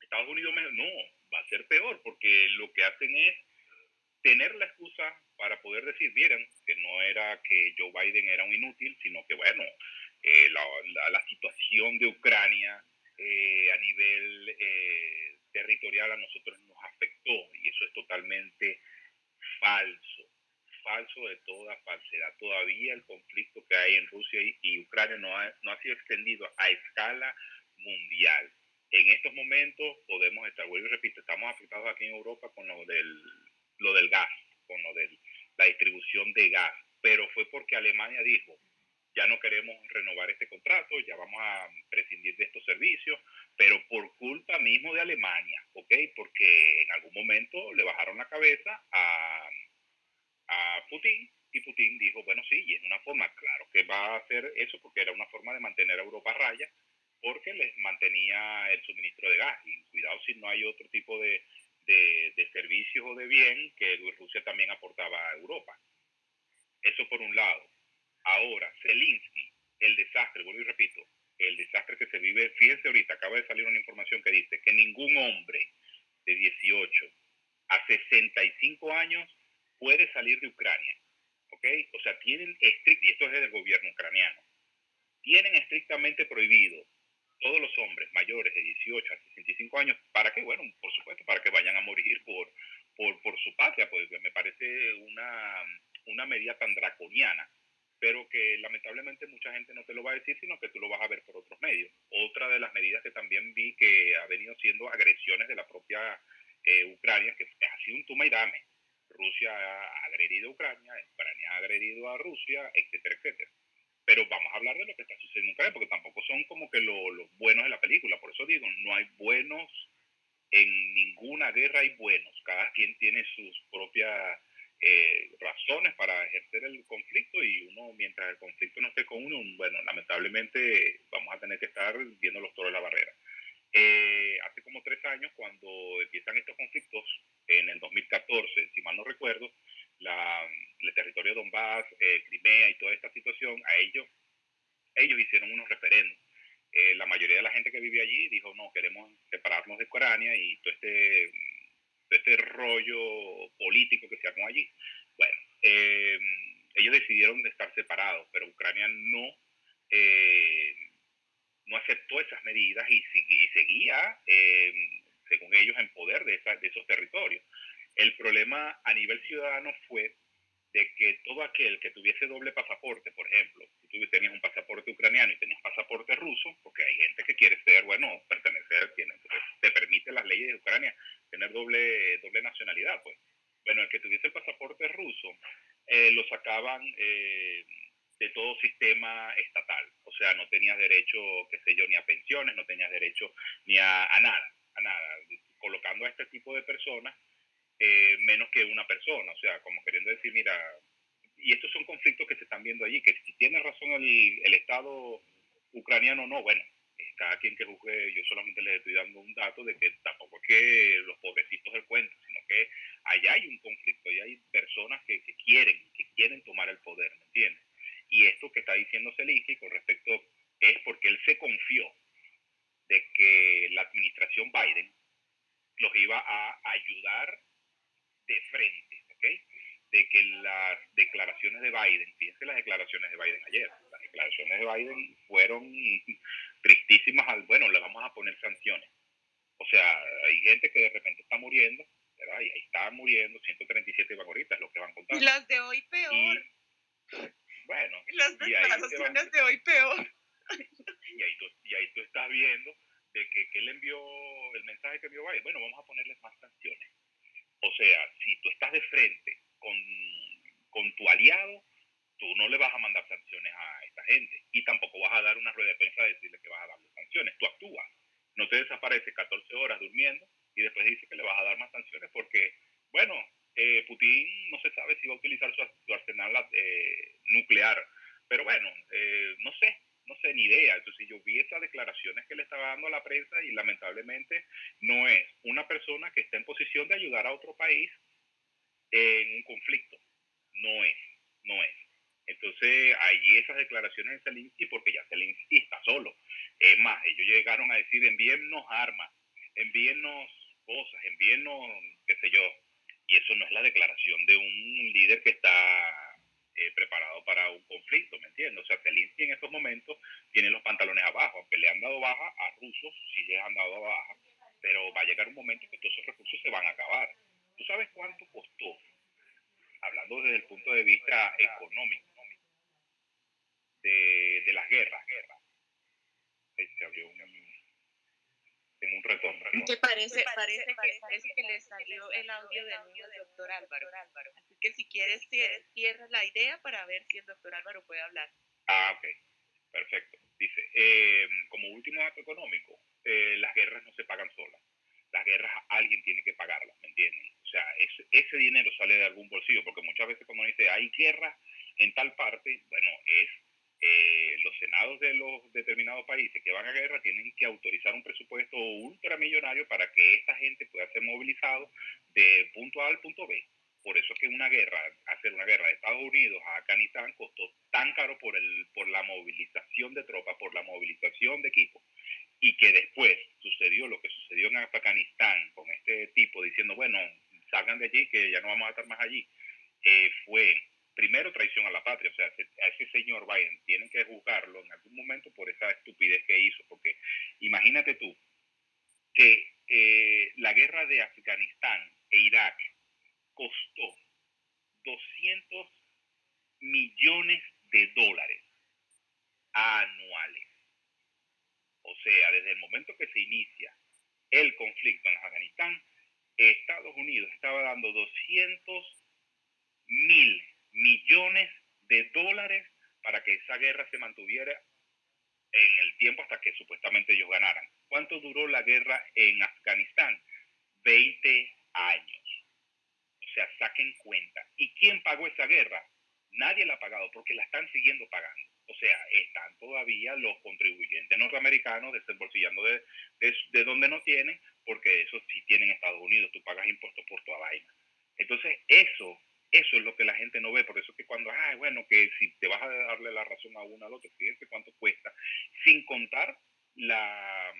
Estados Unidos no va a ser peor porque lo que hacen es tener la excusa para poder decir, miren, que no era que Joe Biden era un inútil, sino que bueno, eh, la, situación de Ucrania eh, a nivel territorial a nosotros nos afectó y eso es totalmente falso falso de toda falsedad. Todavía el conflicto que hay en Rusia y, Ucrania no ha, no ha sido extendido a escala mundial. En estos momentos podemos estar, vuelvo y repito, estamos afectados aquí en Europa con lo del, lo del gas, con lo de la distribución de gas, pero fue porque Alemania dijo, ya no queremos renovar este contrato, ya vamos a prescindir de estos servicios, pero por culpa mismo de Alemania, ¿ok? Porque en algún momento le bajaron la cabeza a, a Putin y Putin dijo, bueno, sí, y es una forma, claro que va a hacer eso porque era una forma de mantener a Europa raya porque les mantenía el suministro de gas. Y cuidado si no hay otro tipo de, de, servicios o de bien que Rusia también aportaba a Europa. Eso por un lado. Ahora, Zelensky, el desastre, vuelvo y repito, el desastre que se vive, fíjense ahorita, acaba de salir una información que dice que ningún hombre de 18 a 65 años puede salir de Ucrania. ¿Ok? O sea, tienen estricto, y esto es del gobierno ucraniano, tienen estrictamente prohibido todos los hombres mayores de 18 a 65 años, ¿para qué? Bueno, por supuesto, para que vayan a morir por, por, por su patria, pues me parece una, una medida tan draconiana, pero que lamentablemente mucha gente no te lo va a decir, sino que tú lo vas a ver por otros medios. Otra de las medidas que también vi que ha venido siendo agresiones de la propia eh, Ucrania, que ha sido un toma y dame. Rusia ha agredido a Ucrania, Ucrania ha agredido a Rusia, etcétera, etcétera. Pero vamos a hablar de lo que está sucediendo en Ucrania, porque tampoco son como que los buenos de la película. Por eso digo, no hay buenos, en ninguna guerra hay buenos. Cada quien tiene sus propias eh, razones para ejercer el conflicto y uno, mientras el conflicto no esté con uno, bueno, lamentablemente vamos a tener que estar viendo los toros de la barrera. Eh, hace como tres años, cuando empiezan estos conflictos, en el 2014, si mal no recuerdo, la, el territorio de Donbass, eh, Crimea y toda esta situación, a ellos, ellos hicieron unos referendos. Eh, la mayoría de la gente que vive allí dijo, no, queremos separarnos de Ucrania y todo este, este rollo político que se armó allí. Bueno, ellos decidieron estar separados, pero Ucrania no no aceptó esas medidas y, seguía, eh, según ellos, en poder de, de esos territorios. El problema a nivel ciudadano fue de que todo aquel que tuviese doble pasaporte, por ejemplo, si tú tenías un pasaporte ucraniano y tenías pasaporte ruso, porque hay gente que quiere ser, bueno, pertenecer, tiene, te permite las leyes de Ucrania tener doble, doble nacionalidad, pues. Bueno, el que tuviese el pasaporte ruso, eh, lo sacaban eh, de todo sistema estatal. O sea, no tenías derecho, qué sé yo, ni a pensiones, no tenías derecho ni a, a nada, a nada. Colocando a este tipo de personas eh, menos que una persona, o sea, como queriendo decir, mira, y estos son conflictos que se están viendo allí, que si tiene razón el, el Estado ucraniano no, bueno, cada quien que juzgue, yo solamente les estoy dando un dato de que tampoco es que los pobrecitos del cuento, sino que allá hay un conflicto, allá hay personas que, que quieren, que quieren tomar el poder, ¿me entiendes? Y esto que está diciendo Zelensky con respecto es porque él se confió de que la administración Biden los iba a ayudar de frente, ¿ok? De que las declaraciones de Biden, fíjense las declaraciones de Biden ayer, las declaraciones de Biden fueron tristísimas al, bueno, le vamos a poner sanciones. O sea, hay gente que de repente está muriendo, ¿verdad? Y ahí está muriendo 137 vagoritas, lo que van contando. Y las de hoy peor. bueno. Las declaraciones de hoy peor. Y ahí, tú, y ahí tú estás viendo de que, que él envió el mensaje que envió Biden. Bueno, vamos a ponerles más sanciones. O sea, si tú estás de frente con, con tu aliado, tú no le vas a mandar sanciones a esta gente y tampoco vas a dar una rueda de prensa a decirle que vas a darle sanciones. Tú actúas. No te desapareces 14 horas durmiendo y después dices que le vas a dar más sanciones porque, bueno, eh, Putin no se sabe si va a utilizar su, arsenal eh, nuclear. Pero bueno, eh, no sé, no sé ni idea. Entonces yo vi esas declaraciones que le estaba dando a la prensa y lamentablemente no es una persona que está en posición de ayudar a otro país en un conflicto. No es, no es. Entonces, allí esas declaraciones de Zelensky, porque ya Zelensky está solo. Es más, ellos llegaron a decir, envíennos armas, envíennos cosas, envíennos, qué sé yo. Y eso no es la declaración de un líder que está eh, preparado para un conflicto, ¿me entiendes? O sea, Zelensky en estos momentos tiene los pantalones abajo, aunque le han dado baja a rusos, sí les han dado baja, pero va a llegar un momento que todos esos recursos se van a acabar. ¿Tú sabes cuánto costó? Hablando desde el punto de vista económico, de, las guerras, guerras. Se abrió un, en un retorno. Que parece, parece, que, parece que le salió el audio del niño del doctor Álvaro. Así que si quieres, cierra la idea para ver si el doctor Álvaro puede hablar. Ah, ok. Perfecto. Dice, eh, como último dato económico, eh, las guerras no se pagan solas. Las guerras alguien tiene que pagarlas, ¿me entienden? O sea, ese, ese dinero sale de algún bolsillo, porque muchas veces cuando dice hay guerra en tal parte, bueno, es eh, los senados de los determinados países que van a guerra tienen que autorizar un presupuesto ultramillonario para que esta gente pueda ser movilizado de punto A al punto B. Por eso es que una guerra, hacer una guerra de Estados Unidos a Afganistán costó tan caro por, el, por la movilización de tropas, por la movilización de equipos, y que después sucedió lo que sucedió en Afganistán con este tipo diciendo, bueno, salgan de allí, que ya no vamos a estar más allí, eh, fue primero traición a la patria, o sea, a ese señor Biden tienen que juzgarlo en algún momento por esa estupidez que hizo, porque imagínate tú que eh, la guerra de Afganistán e Irak costó 200 millones de dólares anuales. O sea, desde el momento que se inicia el conflicto en Afganistán, Estados Unidos estaba dando 200 mil millones de dólares para que esa guerra se mantuviera en el tiempo hasta que supuestamente ellos ganaran. ¿Cuánto duró la guerra en Afganistán? 20 años. O sea, saquen cuenta. ¿Y quién pagó esa guerra? Nadie la ha pagado porque la están siguiendo pagando. O sea, están todavía los contribuyentes norteamericanos desembolsillando de, de, de donde no tienen, porque eso sí tienen Estados Unidos, tú pagas impuestos por tu vaina. Entonces, eso eso es lo que la gente no ve, por eso es que cuando, ah, bueno, que si te vas a darle la razón a uno al otro, fíjense cuánto cuesta, sin contar la,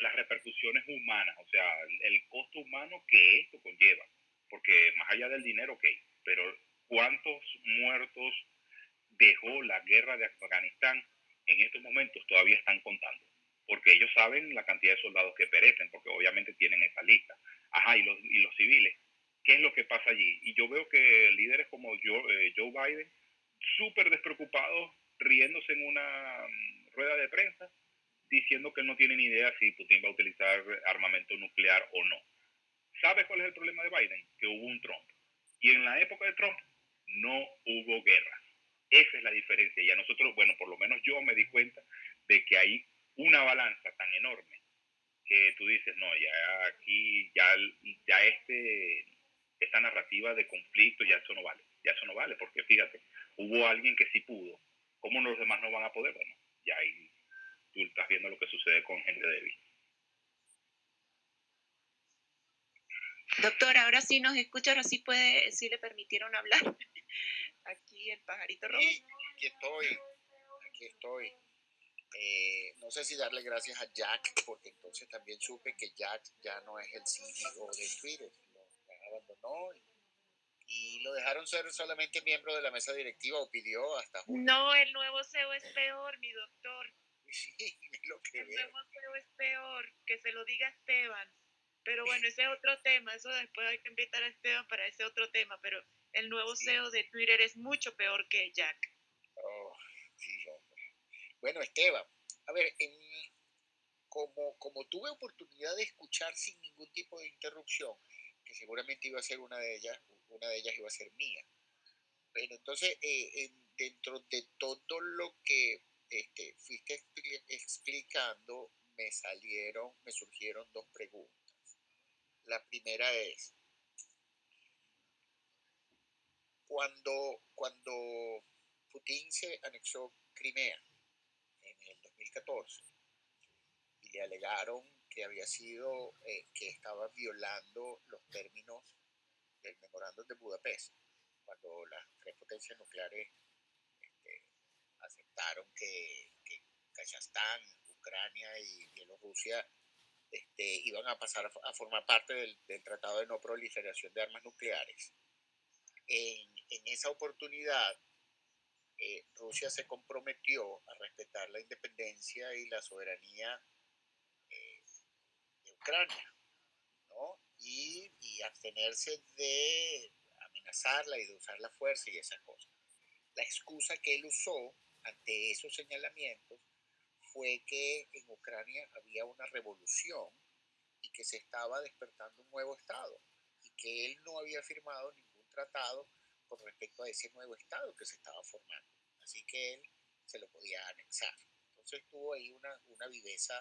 las repercusiones humanas, o sea, el costo humano que esto conlleva, porque más allá del dinero, ok, pero cuántos muertos dejó la guerra de Afganistán en estos momentos todavía están contando, porque ellos saben la cantidad de soldados que perecen, porque obviamente tienen esa lista. Ajá, y los, y los civiles, ¿Qué es lo que pasa allí? Y yo veo que líderes como Joe, eh, Joe Biden, súper despreocupados, riéndose en una mm, rueda de prensa, diciendo que no tiene ni idea si Putin va a utilizar armamento nuclear o no. ¿Sabe cuál es el problema de Biden? Que hubo un Trump. Y en la época de Trump no hubo guerra. Esa es la diferencia. Y a nosotros, bueno, por lo menos yo me di cuenta de que hay una balanza tan enorme que tú dices, no, ya aquí, ya, ya este, esta narrativa de conflicto, ya eso no vale. Ya eso no vale, porque fíjate, hubo alguien que sí pudo. ¿Cómo los demás no van a poder? Bueno, ya ahí tú estás viendo lo que sucede con gente débil. Doctor, ahora sí nos escucha, ahora sí puede, sí le permitieron hablar. Aquí el pajarito rojo. aquí estoy, aquí estoy. Eh, no sé si darle gracias a Jack, porque entonces también supe que Jack ya no es el CEO de Twitter, abandonó y, lo dejaron ser solamente miembro de la mesa directiva o pidió hasta No, el nuevo CEO es peor, mi doctor. Sí, lo que El nuevo CEO es peor, que se lo diga Esteban. Pero bueno, ese es otro tema, eso después hay que invitar a Esteban para ese otro tema, pero el nuevo CEO de Twitter es mucho peor que Jack. Oh, sí, bueno, Esteban, a ver, como, como tuve oportunidad de escuchar sin ningún tipo de interrupción, seguramente iba a ser una de ellas, una de ellas iba a ser mía. Bueno, entonces, eh, dentro de todo lo que este, fuiste explicando, me salieron, me surgieron dos preguntas. La primera es, cuando, cuando Putin se anexó Crimea en el 2014 y le alegaron que había sido, eh, que estaba violando los términos del memorándum de Budapest, cuando las tres potencias nucleares este, aceptaron que, que Kazajstán, Ucrania y Bielorrusia este, iban a pasar a, formar parte del, Tratado de No Proliferación de Armas Nucleares. En, esa oportunidad, eh, Rusia se comprometió a respetar la independencia y la soberanía Ucrania, ¿no? Y, y abstenerse de amenazarla y de usar la fuerza y esas cosas. La excusa que él usó ante esos señalamientos fue que en Ucrania había una revolución y que se estaba despertando un nuevo Estado y que él no había firmado ningún tratado con respecto a ese nuevo Estado que se estaba formando. Así que él se lo podía anexar. Entonces tuvo ahí una, una viveza,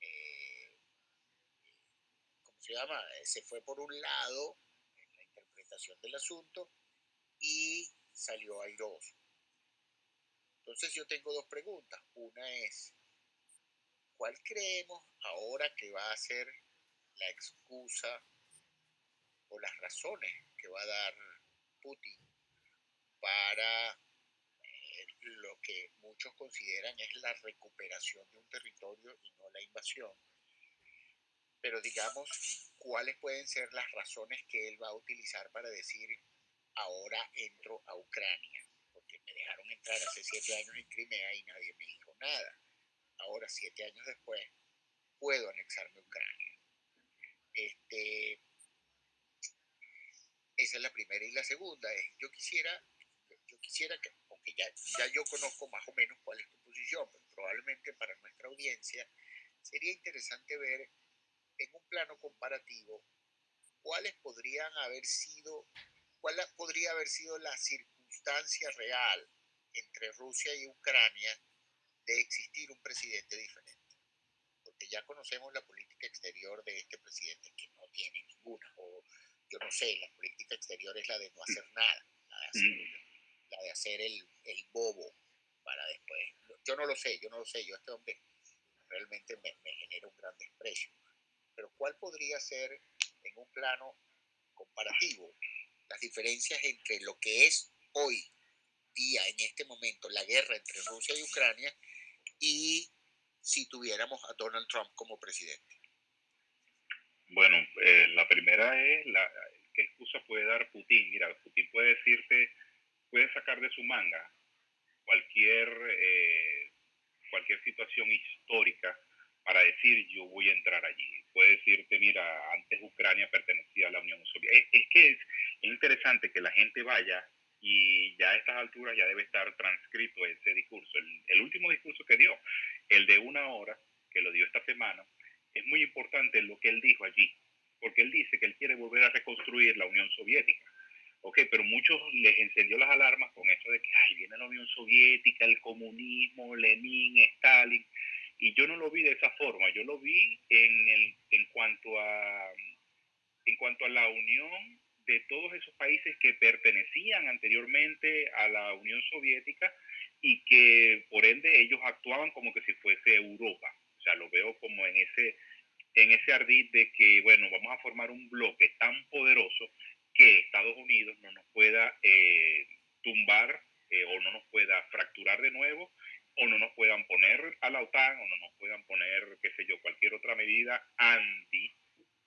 eh, ¿cómo se llama? Se fue por un lado en la interpretación del asunto y salió airoso. Entonces yo tengo dos preguntas. Una es, ¿cuál creemos ahora que va a ser la excusa o las razones que va a dar Putin para eh, lo que muchos consideran es la recuperación de un territorio y no la invasión? Pero digamos, ¿cuáles pueden ser las razones que él va a utilizar para decir, ahora entro a Ucrania? me dejaron entrar hace siete años en Crimea y nadie me dijo nada. Ahora, siete años después, puedo anexarme a Ucrania. Este, esa es la primera. Y la segunda es, yo quisiera, yo quisiera que, aunque ya, ya yo conozco más o menos cuál es tu posición, pero probablemente para nuestra audiencia sería interesante ver en un plano comparativo cuáles podrían haber sido, cuál podría haber sido la circunstancia real entre Rusia y Ucrania de existir un presidente diferente. Porque ya conocemos la política exterior de este presidente, que no tiene ninguna. O yo no sé, la política exterior es la de no hacer nada, la de hacer, el, el bobo para después. Yo no lo sé, yo no lo sé, yo este hombre realmente me, me genera un gran desprecio. Pero ¿cuál podría ser en un plano comparativo las diferencias entre lo que es hoy día, en este momento, la guerra entre Rusia y Ucrania y si tuviéramos a Donald Trump como presidente? Bueno, eh, la primera es la, qué excusa puede dar Putin. Mira, Putin puede decirte, puede sacar de su manga cualquier, eh, cualquier situación histórica decir yo voy a entrar allí. Puede decirte, mira, antes Ucrania pertenecía a la Unión Soviética. Es, que es, interesante que la gente vaya y ya a estas alturas ya debe estar transcrito ese discurso. El, el último discurso que dio, el de una hora, que lo dio esta semana, es muy importante lo que él dijo allí, porque él dice que él quiere volver a reconstruir la Unión Soviética. Ok, pero muchos les encendió las alarmas con eso de que, ay, viene la Unión Soviética, el comunismo, Lenin, Stalin. Y yo no lo vi de esa forma, yo lo vi en, el, en, cuanto, a, en cuanto a la unión de todos esos países que pertenecían anteriormente a la Unión Soviética y que por ende ellos actuaban como que si fuese Europa. O sea, lo veo como en ese, en ese ardid de que, bueno, vamos a formar un bloque tan poderoso que Estados Unidos no nos pueda eh, tumbar eh, o no nos pueda fracturar de nuevo o no nos puedan poner a la OTAN o no nos puedan poner, qué sé yo, cualquier otra medida anti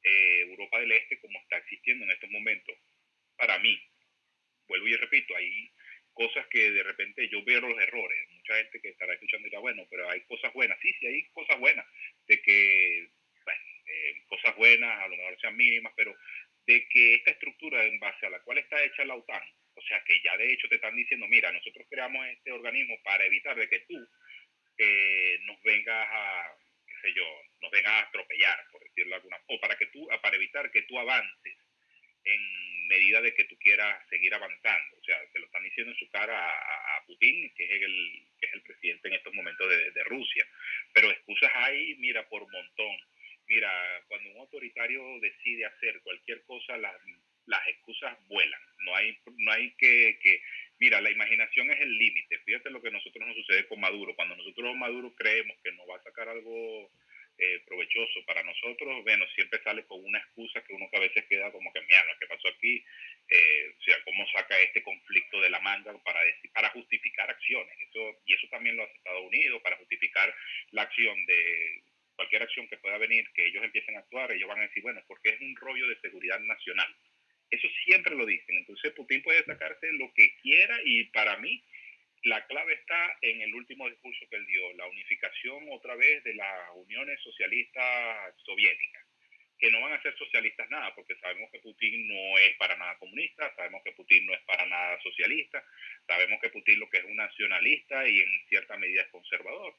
eh, Europa del Este como está existiendo en estos momentos. Para mí, vuelvo y repito, hay cosas que de repente yo veo los errores. Mucha gente que estará escuchando dirá, bueno, pero hay cosas buenas. Sí, sí, hay cosas buenas. De que, bueno, cosas buenas, a lo mejor sean mínimas, pero de que esta estructura en base a la cual está hecha la OTAN, o sea que ya de hecho te están diciendo, mira, nosotros creamos este organismo para evitar de que tú eh, nos vengas a, qué sé yo, nos vengas a atropellar, por decirlo alguna, o para que tú, para evitar que tú avances en medida de que tú quieras seguir avanzando. O sea, se lo están diciendo en su cara a, Putin, que es, el, que es el presidente en estos momentos de, de Rusia. Pero excusas hay, mira, por montón Mira, cuando un autoritario decide hacer cualquier cosa, las, las excusas vuelan. No hay, no hay que, que, Mira, la imaginación es el límite. Fíjate lo que nosotros nos sucede con Maduro. Cuando nosotros Maduro creemos que nos va a sacar algo eh, provechoso para nosotros, bueno, siempre sale con una excusa que uno que a veces queda como que, mira, que pasó aquí, eh, o sea, cómo saca este conflicto de la manga para, decir, para justificar acciones. Eso, y eso también lo hace Estados Unidos, para justificar la acción de cualquier acción que pueda venir, que ellos empiecen a actuar, ellos van a decir, bueno, porque es un rollo de seguridad nacional. Eso siempre lo dicen. Entonces Putin puede sacarse lo que quiera y para mí la clave está en el último discurso que él dio, la unificación otra vez de las uniones socialistas soviéticas, que no van a ser socialistas nada, porque sabemos que Putin no es para nada comunista, sabemos que Putin no es para nada socialista, sabemos que Putin lo que es un nacionalista y en cierta medida es conservador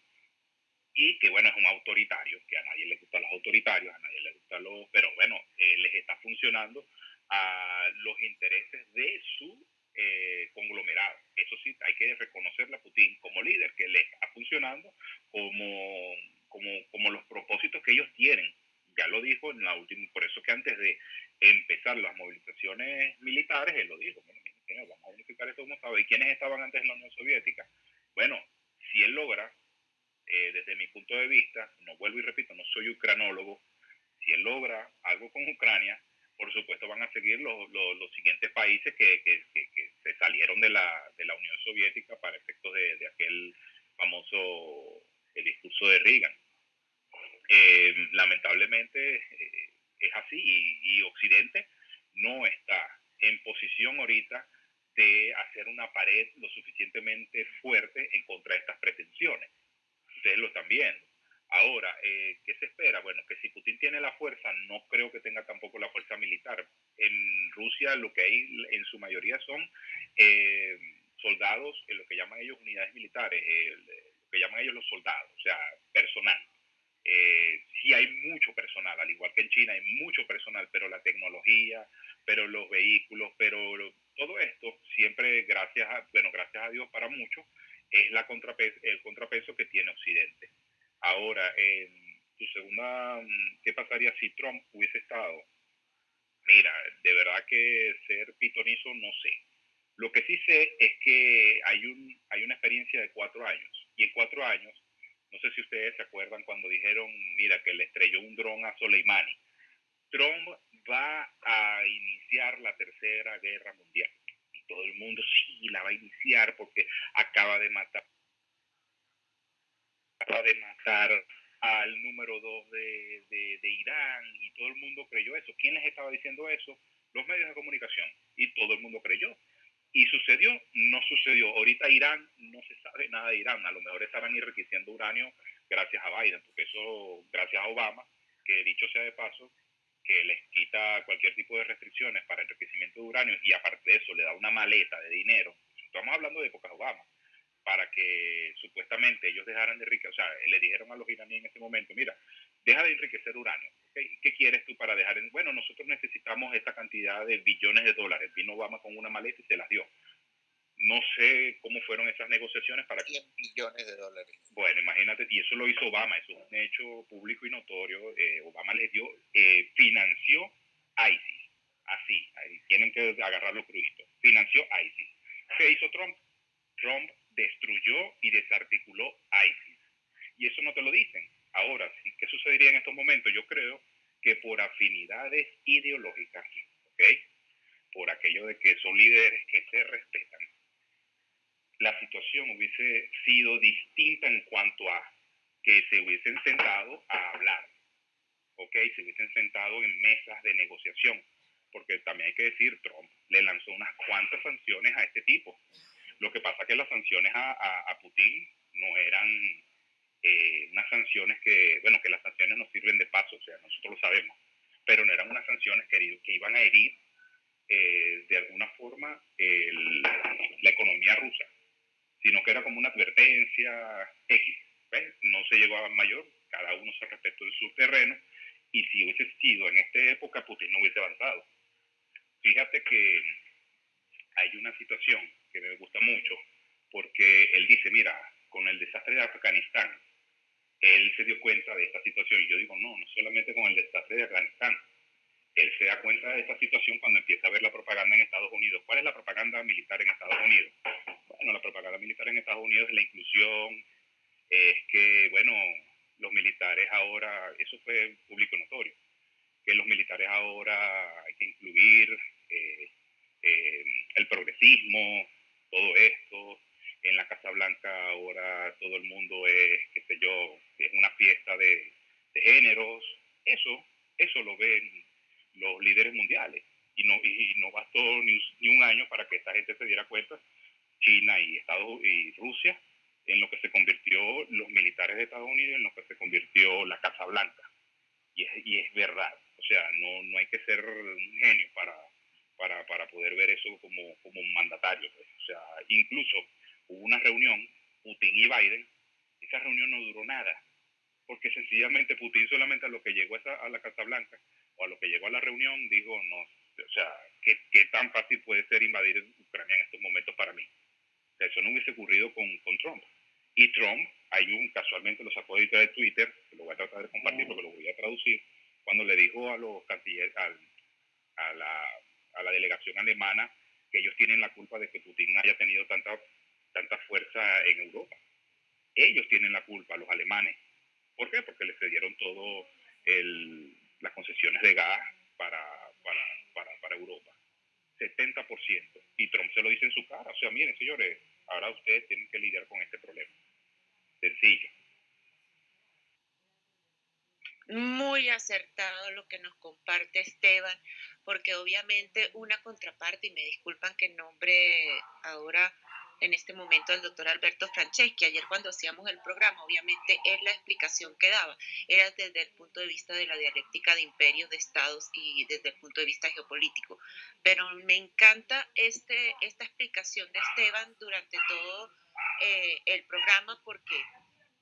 y que bueno, es un autoritario, que a nadie le gustan los autoritarios, a nadie le gustan los, pero bueno, eh, les está funcionando a los intereses de su eh, conglomerado. Eso sí, hay que reconocerle a Putin como líder, que le está funcionando como, como, como los propósitos que ellos tienen. Ya lo dijo en la última, por eso que antes de empezar las movilizaciones militares, él lo dijo, bueno, vamos a unificar esto como estaba. ¿Y quiénes estaban antes en la Unión Soviética? Bueno, si él logra eh, desde mi punto de vista, no vuelvo y repito, no soy ucranólogo, si él logra algo con Ucrania, por supuesto van a seguir los, los, siguientes países que, que, que, se salieron de la, de la Unión Soviética para efectos de, de aquel famoso el discurso de Reagan. Eh, lamentablemente eh, es así y, y Occidente no está en posición ahorita de hacer una pared lo suficientemente fuerte en contra de estas pretensiones ustedes lo están viendo. Ahora, eh, ¿qué se espera? Bueno, que si Putin tiene la fuerza, no creo que tenga tampoco la fuerza militar. En Rusia lo que hay en su mayoría son eh, soldados, en lo que llaman ellos unidades militares, lo que llaman ellos los soldados, o sea, personal. Eh, sí hay mucho personal, al igual que en China hay mucho personal, pero la tecnología, pero los vehículos, pero todo esto siempre gracias a, bueno, gracias a Dios para muchos, es la el contrapeso que tiene Occidente. Ahora, en tu segunda, mm, ¿qué pasaría si Trump hubiese estado? Mira, de verdad que ser pitonizo no sé. Lo que sí sé es que hay, un, hay una experiencia de cuatro años. Y en cuatro años, no sé si ustedes se acuerdan cuando dijeron, mira, que le estrelló un dron a Soleimani. Trump va a iniciar la tercera guerra mundial todo el mundo sí la va a iniciar porque acaba de matar acaba de matar al número dos de, de, Irán y todo el mundo creyó eso. ¿Quién les estaba diciendo eso? Los medios de comunicación y todo el mundo creyó. Y sucedió, no sucedió. Ahorita Irán no se sabe nada de Irán. A lo mejor estarán enriqueciendo uranio gracias a Biden, porque eso, gracias a Obama, que dicho sea de paso, que les quita cualquier tipo de restricciones para enriquecimiento de uranio y aparte de eso le da una maleta de dinero. Estamos hablando de épocas Obama para que supuestamente ellos dejaran de enriquecer, o sea, le dijeron a los iraníes en ese momento, mira, deja de enriquecer uranio. ¿Qué quieres tú para dejar? En... Bueno, nosotros necesitamos esta cantidad de billones de dólares. Vino Obama con una maleta y se las dio. No sé cómo fueron esas negociaciones para 100 billones de dólares. Bueno, imagínate, y eso lo hizo Obama, eso es un hecho público y notorio. Eh, Obama les dio, eh, financió ISIS, así, ahí tienen que agarrar los cruditos. Financió ISIS. ¿Qué hizo Trump? Trump destruyó y desarticuló ISIS. Y eso no te lo dicen. Ahora, ¿qué sucedería en estos momentos? Yo creo que por afinidades ideológicas, ¿ok? Por aquello de que son líderes que se respetan, la situación hubiese sido distinta en cuanto a que se hubiesen sentado a hablar, ¿ok? Se hubiesen sentado en mesas de negociación, porque también hay que decir, Trump le lanzó unas cuantas sanciones a este tipo lo que pasa es que las sanciones a, Putin no eran eh, unas sanciones que, bueno, que las sanciones no sirven de paso, o sea, nosotros lo sabemos, pero no eran unas sanciones que, iban a herir eh, de alguna forma la economía rusa, sino que era como una advertencia X. No se llegó mayor, cada uno se respetó en su terreno, y si hubiese sido en esta época, Putin no hubiese avanzado. Fíjate que hay una situación que me gusta mucho, porque él dice, mira, con el desastre de Afganistán, él se dio cuenta de esta situación. Y yo digo, no, no solamente con el desastre de Afganistán. Él se da cuenta de esta situación cuando empieza a ver la propaganda en Estados Unidos. ¿Cuál es la propaganda militar en Estados Unidos? Bueno, la propaganda militar en Estados Unidos es la inclusión, es que, bueno, los militares ahora, eso fue público notorio, que los militares ahora hay que incluir eh, eh, el progresismo, todo esto. En la Casa Blanca ahora todo el mundo es, qué sé yo, es una fiesta de, géneros. Eso, eso lo ven los líderes mundiales. Y no, y no bastó ni, ni un año para que esta gente se diera cuenta, China y, Estados, y Rusia, en lo que se convirtió los militares de Estados Unidos, en lo que se convirtió la Casa Blanca. Y es, y es verdad. O sea, no, no hay que ser un genio para, para, para poder ver eso como, como un mandatario. Pues. O sea, incluso hubo una reunión, Putin y Biden, esa reunión no duró nada, porque sencillamente Putin solamente a lo que llegó a, la Casa Blanca o a lo que llegó a la reunión dijo, no, o sea, ¿qué, qué tan fácil puede ser invadir Ucrania en estos momentos para mí? O sea, eso no hubiese ocurrido con, con Trump. Y Trump, hay un, casualmente lo sacó de Twitter, que lo voy a tratar de compartir porque lo voy a traducir, cuando le dijo a los cancilleres, a la a la delegación alemana que ellos tienen la culpa de que Putin haya tenido tanta, tanta fuerza en Europa. Ellos tienen la culpa, los alemanes. ¿Por qué? Porque les cedieron todo las concesiones de gas para, para, para, para Europa. 70%. Y Trump se lo dice en su cara. O sea, miren, señores, ahora ustedes tienen que lidiar con este problema. Sencillo. Muy acertado lo que nos comparte Esteban porque obviamente una contraparte, y me disculpan que nombre ahora en este momento al doctor Alberto Franceschi, ayer cuando hacíamos el programa, obviamente es la explicación que daba, era desde el punto de vista de la dialéctica de imperios, de estados y desde el punto de vista geopolítico. Pero me encanta este, esta explicación de Esteban durante todo eh, el programa porque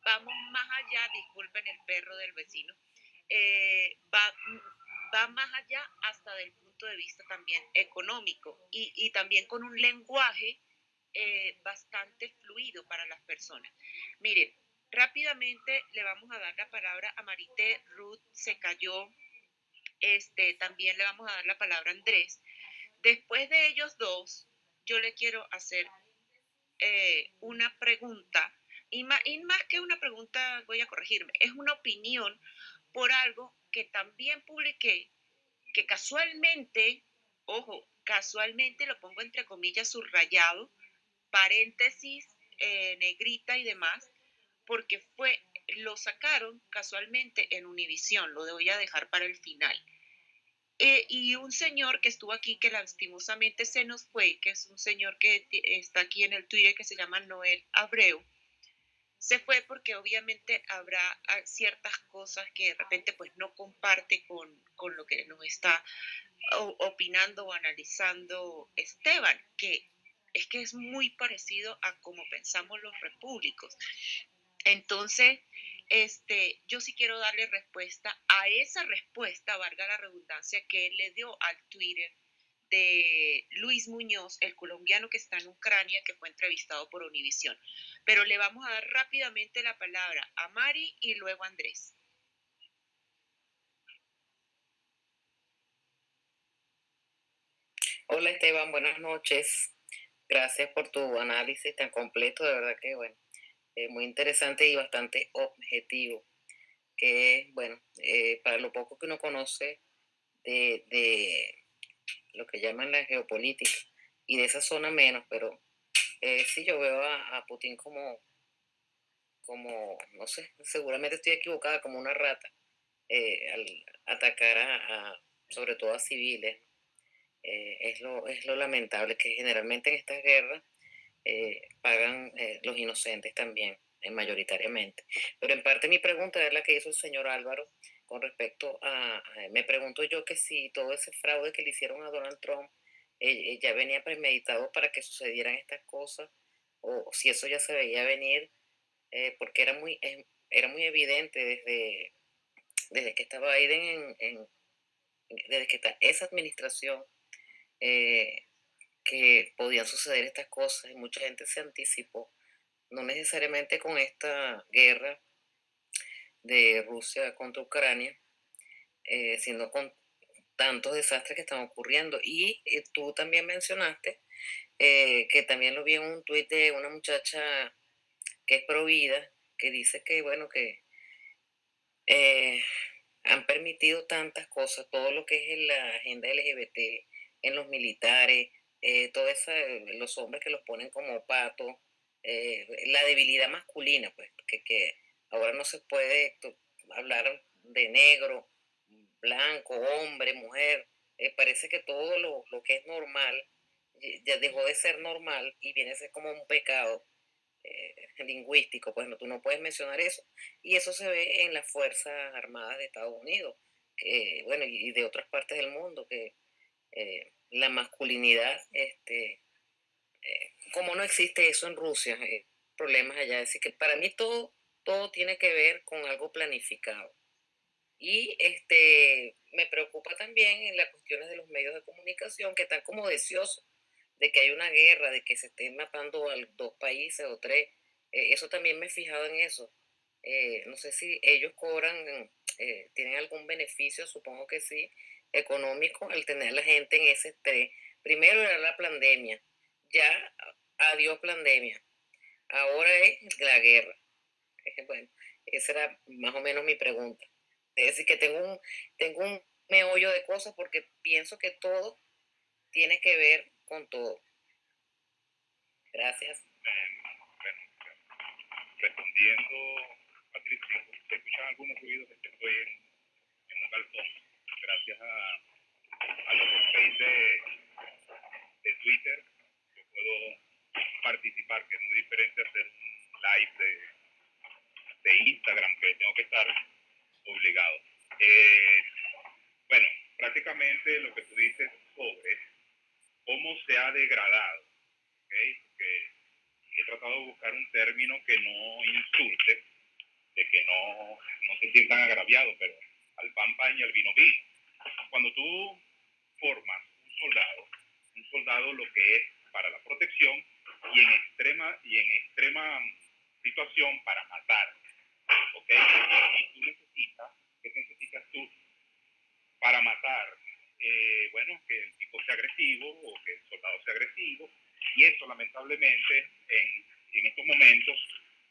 vamos más allá, disculpen el perro del vecino, eh, va, va más allá hasta del punto de vista también económico y, también con un lenguaje eh, bastante fluido para las personas. Miren, rápidamente le vamos a dar la palabra a Marité, Ruth se cayó, este, también le vamos a dar la palabra a Andrés. Después de ellos dos, yo le quiero hacer eh, una pregunta, y más, y más que una pregunta, voy a corregirme, es una opinión por algo que también publiqué, que casualmente, ojo, casualmente lo pongo entre comillas subrayado, paréntesis, eh, negrita y demás, porque fue, lo sacaron casualmente en Univisión, lo voy a dejar para el final. Eh, y un señor que estuvo aquí, que lastimosamente se nos fue, que es un señor que está aquí en el Twitter, que se llama Noel Abreu, se fue porque obviamente habrá ah, ciertas cosas que de repente pues no comparte con, con lo que nos está opinando o analizando Esteban, que es que es muy parecido a cómo pensamos los repúblicos. Entonces, este, yo sí quiero darle respuesta a esa respuesta, valga la redundancia, que él le dio al Twitter de Luis Muñoz, el colombiano que está en Ucrania, que fue entrevistado por Univisión. Pero le vamos a dar rápidamente la palabra a Mari y luego a Andrés. Hola Esteban, buenas noches. Gracias por tu análisis tan completo, de verdad que bueno, muy interesante y bastante objetivo. Que bueno, eh, para lo poco que uno conoce de, de, lo que llaman la geopolítica y de esa zona menos, pero eh, sí yo veo a, Putin como, como, no sé, seguramente estoy equivocada, como una rata eh, al atacar a, sobre todo a civiles. Eh, es, lo, es lo lamentable que generalmente en estas guerras eh, pagan los inocentes también, mayoritariamente. Pero en parte mi pregunta es la que hizo el señor Álvaro con respecto a, me pregunto yo que si todo ese fraude que le hicieron a Donald Trump ya venía premeditado para que sucedieran estas cosas, o, si eso ya se veía venir, porque era muy, era muy evidente desde, desde que estaba Biden en, desde que está esa administración eh, que podían suceder estas cosas y mucha gente se anticipó, no necesariamente con esta guerra de Rusia contra Ucrania, eh, sino con tantos desastres que están ocurriendo. Y eh, tú también mencionaste que también lo vi en un tuit de una muchacha que es provida, que dice que, bueno, que han permitido tantas cosas, todo lo que es la agenda LGBT, en los militares, eh, todo eso, los hombres que los ponen como patos, eh, la debilidad masculina, pues, que, que ahora no se puede hablar de negro, blanco, hombre, mujer, eh, parece que todo lo, lo, que es normal ya dejó de ser normal y viene a ser como un pecado lingüístico, pues no, tú no puedes mencionar eso. Y eso se ve en las Fuerzas Armadas de Estados Unidos, que, bueno, y de otras partes del mundo, que eh, la masculinidad, este, eh, como no existe eso en Rusia, eh, problemas allá. Así que para mí todo, todo tiene que ver con algo planificado. Y este, me preocupa también en las cuestiones de los medios de comunicación que están como deseosos de que hay una guerra, de que se estén matando a dos países o tres. eso también me he fijado en eso. no sé si ellos cobran, tienen algún beneficio, supongo que sí, económico el tener la gente en ese estrés. Primero era la pandemia, ya adiós pandemia, ahora es la guerra. Bueno, esa era más o menos mi pregunta. Es decir, que tengo un, tengo un meollo de cosas porque pienso que todo tiene que ver con todo. Gracias. Bueno, respondiendo, Patricia, se escuchan algunos ruidos que estoy en, en un balcón gracias a, a los space de, de Twitter, yo puedo participar, que es muy diferente hacer un live de, de Instagram, que tengo que estar obligado. Eh, bueno, prácticamente lo que tú dices sobre cómo se ha degradado, ¿okay? he tratado de buscar un término que no insulte, de que no, no se sientan agraviados, pero al pan pan y al vino vino cuando tú formas un soldado, un soldado lo que es para la protección y en extrema, y en extrema situación para matar. ¿Ok? Y tú necesitas, ¿qué necesitas tú para matar? Eh, bueno, que el tipo sea agresivo o que el soldado sea agresivo. Y eso lamentablemente en, estos momentos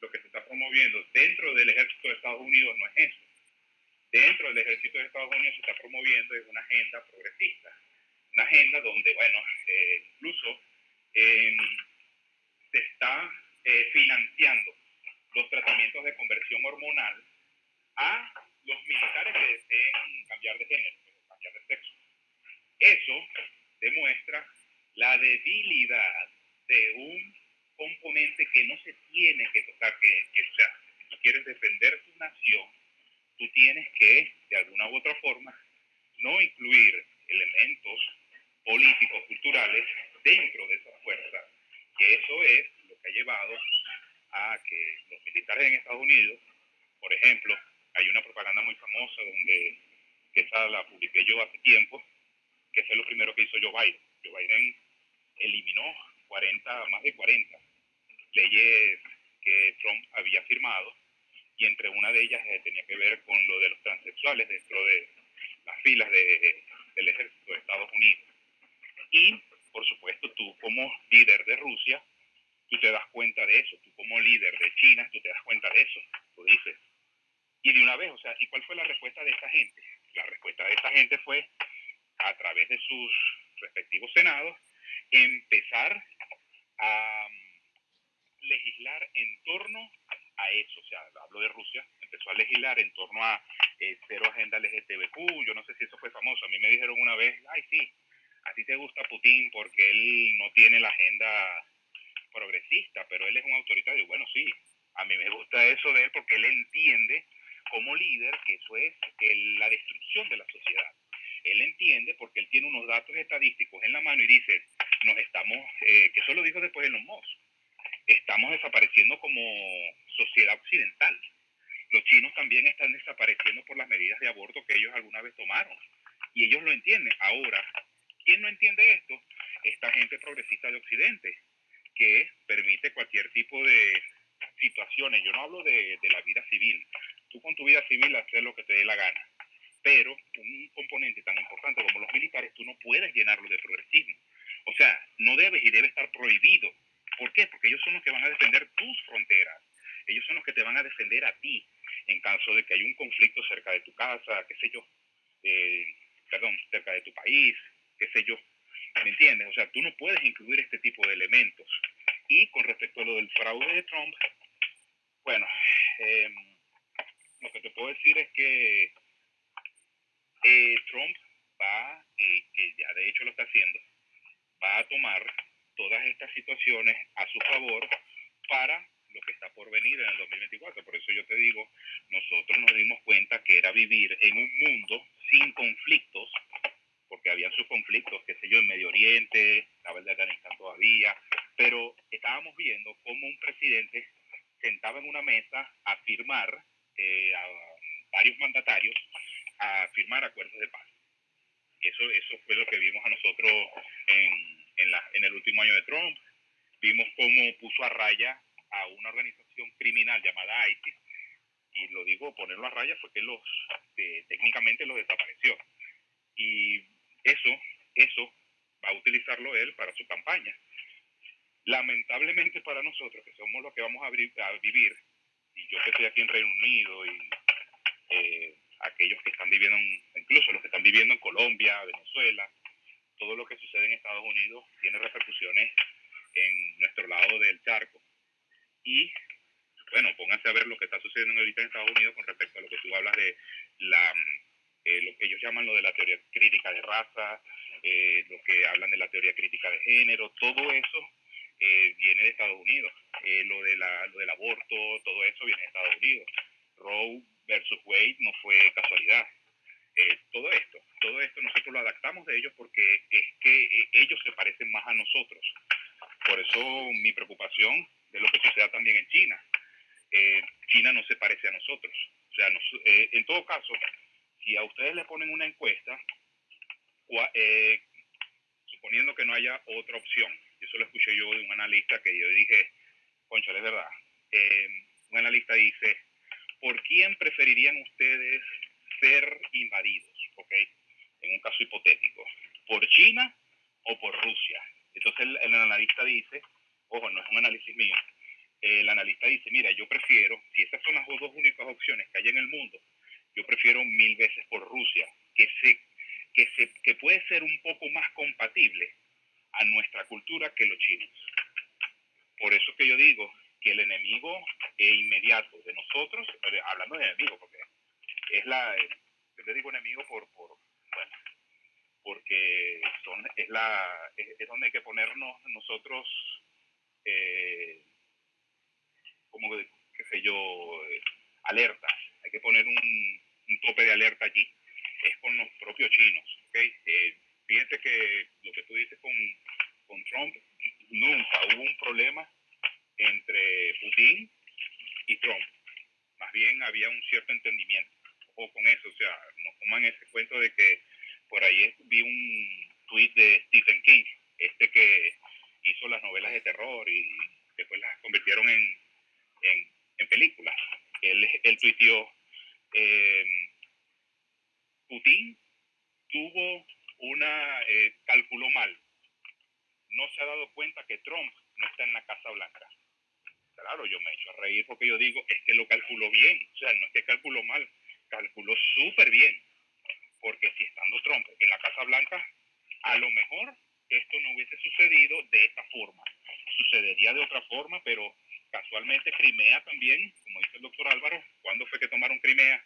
lo que se está promoviendo dentro del ejército de Estados Unidos no es eso dentro del ejército de Estados Unidos se está promoviendo una agenda progresista, una agenda donde, bueno, eh, incluso em, se está eh, financiando los tratamientos de conversión hormonal a los militares que deseen cambiar de género, cambiar de sexo. Eso demuestra la debilidad de un componente que no se tiene que tocar, que, que o sea, si tú quieres defender tu nación, tú tienes que, de alguna u otra forma, no incluir elementos políticos, culturales dentro de esa fuerza, que eso es lo que ha llevado a que los militares en Estados Unidos, por ejemplo, hay una propaganda muy famosa donde, que esa la publiqué yo hace tiempo, que fue lo primero que hizo Joe Biden. Joe Biden eliminó 40, más de 40 leyes que Trump había firmado y entre una de ellas eh, tenía que ver con lo de los transexuales dentro de las filas de, del ejército de Estados Unidos. Y, por supuesto, tú como líder de Rusia, tú te das cuenta de eso, tú como líder de China, tú te das cuenta de eso, tú dices. Y de una vez, o sea, ¿y cuál fue la respuesta de esta gente? La respuesta de esta gente fue, a través de sus respectivos senados, empezar a mm, legislar en torno a eso, o sea, hablo de Rusia, empezó a legislar en torno a eh, cero agenda LGTBQ, yo no sé si eso fue famoso, a mí me dijeron una vez, ay sí, a ti te gusta Putin porque él no tiene la agenda progresista, pero él es un autoritario. Bueno, sí, a mí me gusta eso de él porque él entiende como líder que eso es la destrucción de la sociedad. Él entiende porque él tiene unos datos estadísticos en la mano y dice, nos estamos, eh, que eso lo dijo después en los MOS, estamos desapareciendo como sociedad occidental. Los chinos también están desapareciendo por las medidas de aborto que ellos alguna vez tomaron. Y ellos lo entienden. Ahora, ¿quién no entiende esto? Esta gente progresista de Occidente, que permite cualquier tipo de situaciones. Yo no hablo de, la vida civil. Tú con tu vida civil haces lo que te dé la gana. Pero un componente tan importante como los militares, tú no puedes llenarlo de progresismo. O sea, no debes y debe estar prohibido. ¿Por qué? Porque ellos son los que van a defender tus fronteras. Ellos son los que te van a defender a ti en caso de que haya un conflicto cerca de tu casa, qué sé yo, eh, perdón, cerca de tu país, qué sé yo. ¿Me entiendes? O sea, tú no puedes incluir este tipo de elementos. Y con respecto a lo del fraude de Trump, bueno, em, lo que te puedo decir es que eh, Trump va, eh, que ya de hecho lo está haciendo, va a tomar todas estas situaciones a su favor para lo que está por venir en el 2024. Por eso yo te digo, nosotros nos dimos cuenta que era vivir en un mundo sin conflictos, porque había sus conflictos, qué sé yo, en Medio Oriente, estaba el de Afganistán todavía, pero estábamos viendo cómo un presidente sentaba en una mesa a firmar eh, a varios mandatarios a firmar acuerdos de paz. Y eso, eso fue lo que vimos a nosotros en, en, la, en el último año de Trump. Vimos cómo puso a raya a una organización criminal llamada ISIS, y lo digo, ponerlo a raya fue que los, eh, técnicamente los desapareció. Y eso, eso va a utilizarlo él para su campaña. Lamentablemente para nosotros, que somos los que vamos a, vivir, y yo que estoy aquí en Reino Unido y eh, aquellos que están viviendo, incluso los que están viviendo en Colombia, Venezuela, todo lo que sucede en Estados Unidos tiene repercusiones en nuestro lado del charco. Y bueno, pónganse a ver lo que está sucediendo ahorita en Estados Unidos con respecto a lo que tú hablas de la, eh, lo que ellos llaman lo de la teoría crítica de raza, eh, lo que hablan de la teoría crítica de género, todo eso eh, viene de Estados Unidos. lo, de la, lo del aborto, todo eso viene de Estados Unidos. Roe versus Wade no fue casualidad. todo esto, todo esto nosotros lo adaptamos de ellos porque es que ellos se parecen más a nosotros. Por eso mi preocupación de lo que suceda también en China. China no se parece a nosotros. O sea, eh, en todo caso, si a ustedes le ponen una encuesta, eh, suponiendo que no haya otra opción, eso lo escuché yo de un analista que yo dije, concha, es verdad, un analista dice, ¿por quién preferirían ustedes ser invadidos? ¿Ok? En un caso hipotético, ¿por China o por Rusia? Entonces el analista dice, ojo, no es un análisis mío, el analista dice, mira, yo prefiero, si esas son las dos únicas opciones que hay en el mundo, yo prefiero mil veces por Rusia, que, se, que, se, que puede ser un poco más compatible a nuestra cultura que los chinos. Por eso que yo digo que el enemigo inmediato de nosotros, eh, hablando de enemigo, porque es la, yo le digo enemigo por, por bueno, porque son, es, la, es donde hay que ponernos nosotros eh, como, qué sé yo, alerta. Hay que poner un, tope de alerta allí. Es con los propios chinos. ¿okay? fíjense que lo que tú dices con, con Trump, nunca hubo un problema entre Putin y Trump. Más bien había un cierto entendimiento. O con eso, o sea, no coman ese cuento de que por ahí vi un tweet de Stephen King, este que hizo las novelas de terror y después las convirtieron en, en, películas. Él, él tuiteó, em, Putin tuvo una, eh, calculó mal. No se ha dado cuenta que Trump no está en la Casa Blanca. Claro, yo me echo a reír porque yo digo, es que lo calculó bien. O sea, no es que calculó mal, calculó súper bien. Porque si estando Trump en la Casa Blanca, a lo mejor esto no hubiese sucedido de esta forma. Sucedería de otra forma, pero casualmente Crimea también, como dice el doctor Álvaro, ¿cuándo fue que tomaron Crimea?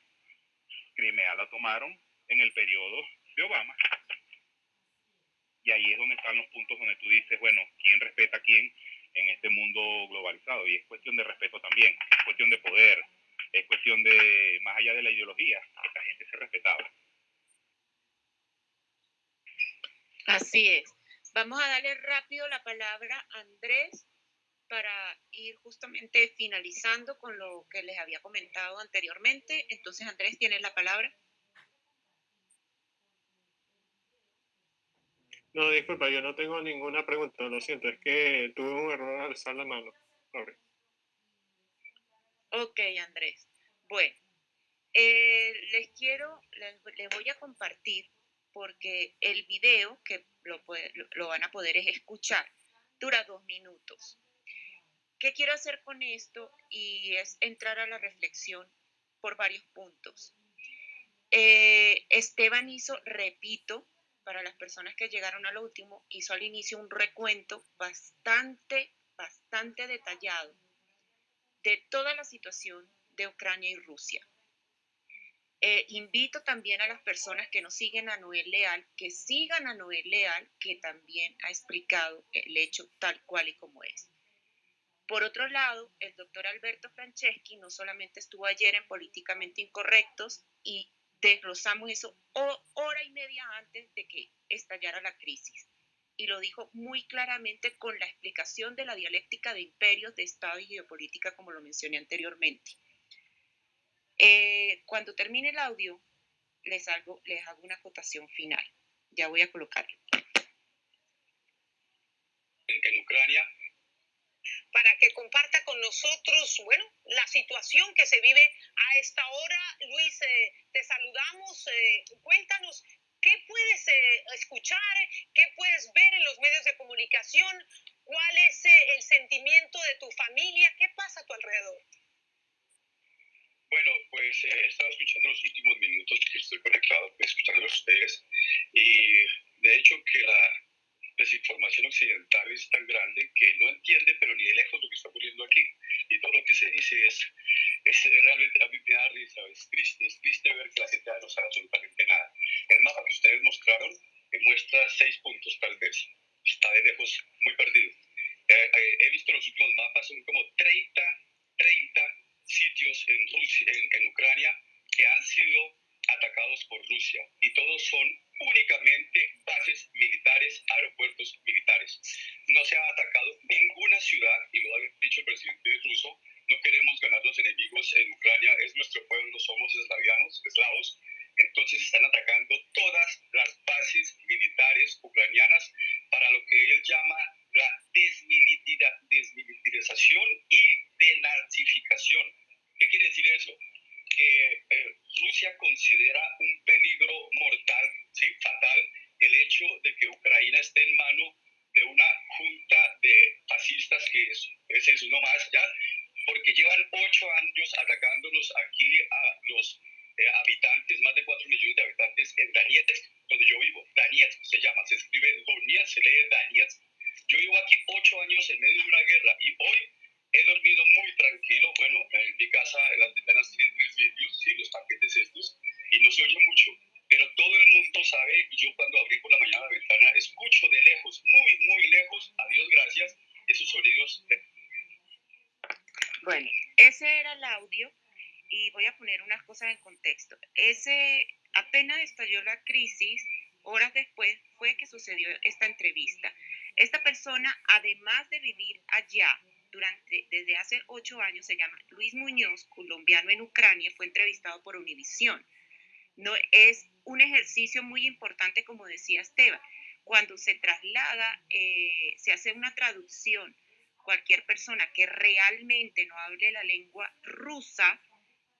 Crimea la tomaron en el periodo de Obama. Y ahí es donde están los puntos donde tú dices, bueno, ¿quién respeta a quién en este mundo globalizado? Y es cuestión de respeto también, es cuestión de poder, es cuestión de, más allá de la ideología, la gente se respetaba. Así es. Vamos a darle rápido la palabra a Andrés para ir justamente finalizando con lo que les había comentado anteriormente. Entonces, Andrés, tienes la palabra. No, disculpa, yo no tengo ninguna pregunta, lo siento, es que tuve un error al alzar la mano. Ok, Andrés. Bueno, eh, les quiero, les, voy a compartir porque el video que lo, lo van a poder escuchar dura dos minutos. ¿Qué quiero hacer con esto? Y es entrar a la reflexión por varios puntos. Eh, Esteban hizo, repito, para las personas que llegaron a lo último, hizo al inicio un recuento bastante, bastante detallado de toda la situación de Ucrania y Rusia. Eh, invito también a las personas que nos siguen a Noel Leal, que sigan a Noel Leal, que también ha explicado el hecho tal cual y como es. Por otro lado, el doctor Alberto Franceschi no solamente estuvo ayer en Políticamente Incorrectos y desglosamos eso hora y media antes de que estallara la crisis. Y lo dijo muy claramente con la explicación de la dialéctica de imperios, de Estado y geopolítica, como lo mencioné anteriormente. Eh, cuando termine el audio, les hago, les hago una acotación final. Ya voy a colocarlo. En Ucrania para que comparta con nosotros, bueno, la situación que se vive a esta hora. Luis, eh, te saludamos. Eh, cuéntanos, ¿qué puedes eh, escuchar? ¿Qué puedes ver en los medios de comunicación? ¿Cuál es el sentimiento de tu familia? ¿Qué pasa a tu alrededor? Bueno, pues he estado escuchando los últimos minutos que estoy conectado, pues, escuchando a ustedes. Y de hecho que la desinformación occidental es tan grande que no entiende, pero ni de lejos lo que está ocurriendo aquí. Y todo lo que se dice es, es realmente a mí me da risa, es triste, es triste ver que la gente no sabe absolutamente nada. El mapa que ustedes mostraron que muestra seis puntos, tal vez. Está de lejos muy perdido. Eh, eh, he visto los últimos mapas, son como 30, 30 sitios en, Rusia, en, en Ucrania que han sido atacados por Rusia y todos son únicamente bases militares, aeropuertos militares. No se ha atacado ninguna ciudad, y lo ha dicho el presidente ruso, no queremos ganar los enemigos en Ucrania, es nuestro pueblo, somos eslavianos, eslavos, entonces están atacando todas las bases militares ucranianas para lo que él llama la desmilitarización y denazificación. ¿Qué quiere decir eso? Que eh, Rusia considera un peligro mortal, ¿sí? fatal, el hecho de que Ucrania esté en mano de una junta de fascistas que es, ese es uno más ya, porque llevan ocho años atacándonos aquí a los eh, habitantes, más de cuatro millones de habitantes en Donetsk, donde yo vivo. Donetsk se llama, se escribe Donetsk, se lee Donetsk. Yo vivo aquí ocho años en medio de una guerra y hoy He dormido muy tranquilo. Bueno, en mi casa las ventanas tienen tres vidrios, sí, los paquetes estos, y no se oye mucho. Pero todo el mundo sabe, y yo cuando abrí por la mañana la ventana, escucho de lejos, muy, muy lejos, a Dios gracias, esos sonidos... Bueno, ese era el audio y voy a poner unas cosas en contexto. Ese, apenas estalló la crisis, horas después fue que sucedió esta entrevista. Esta persona, además de vivir allá durante, desde hace ocho años, se llama Luis Muñoz, colombiano en Ucrania, fue entrevistado por Univisión. No, es un ejercicio muy importante, como decía Esteban. Cuando se traslada, eh, se hace una traducción, cualquier persona que realmente no hable la lengua rusa,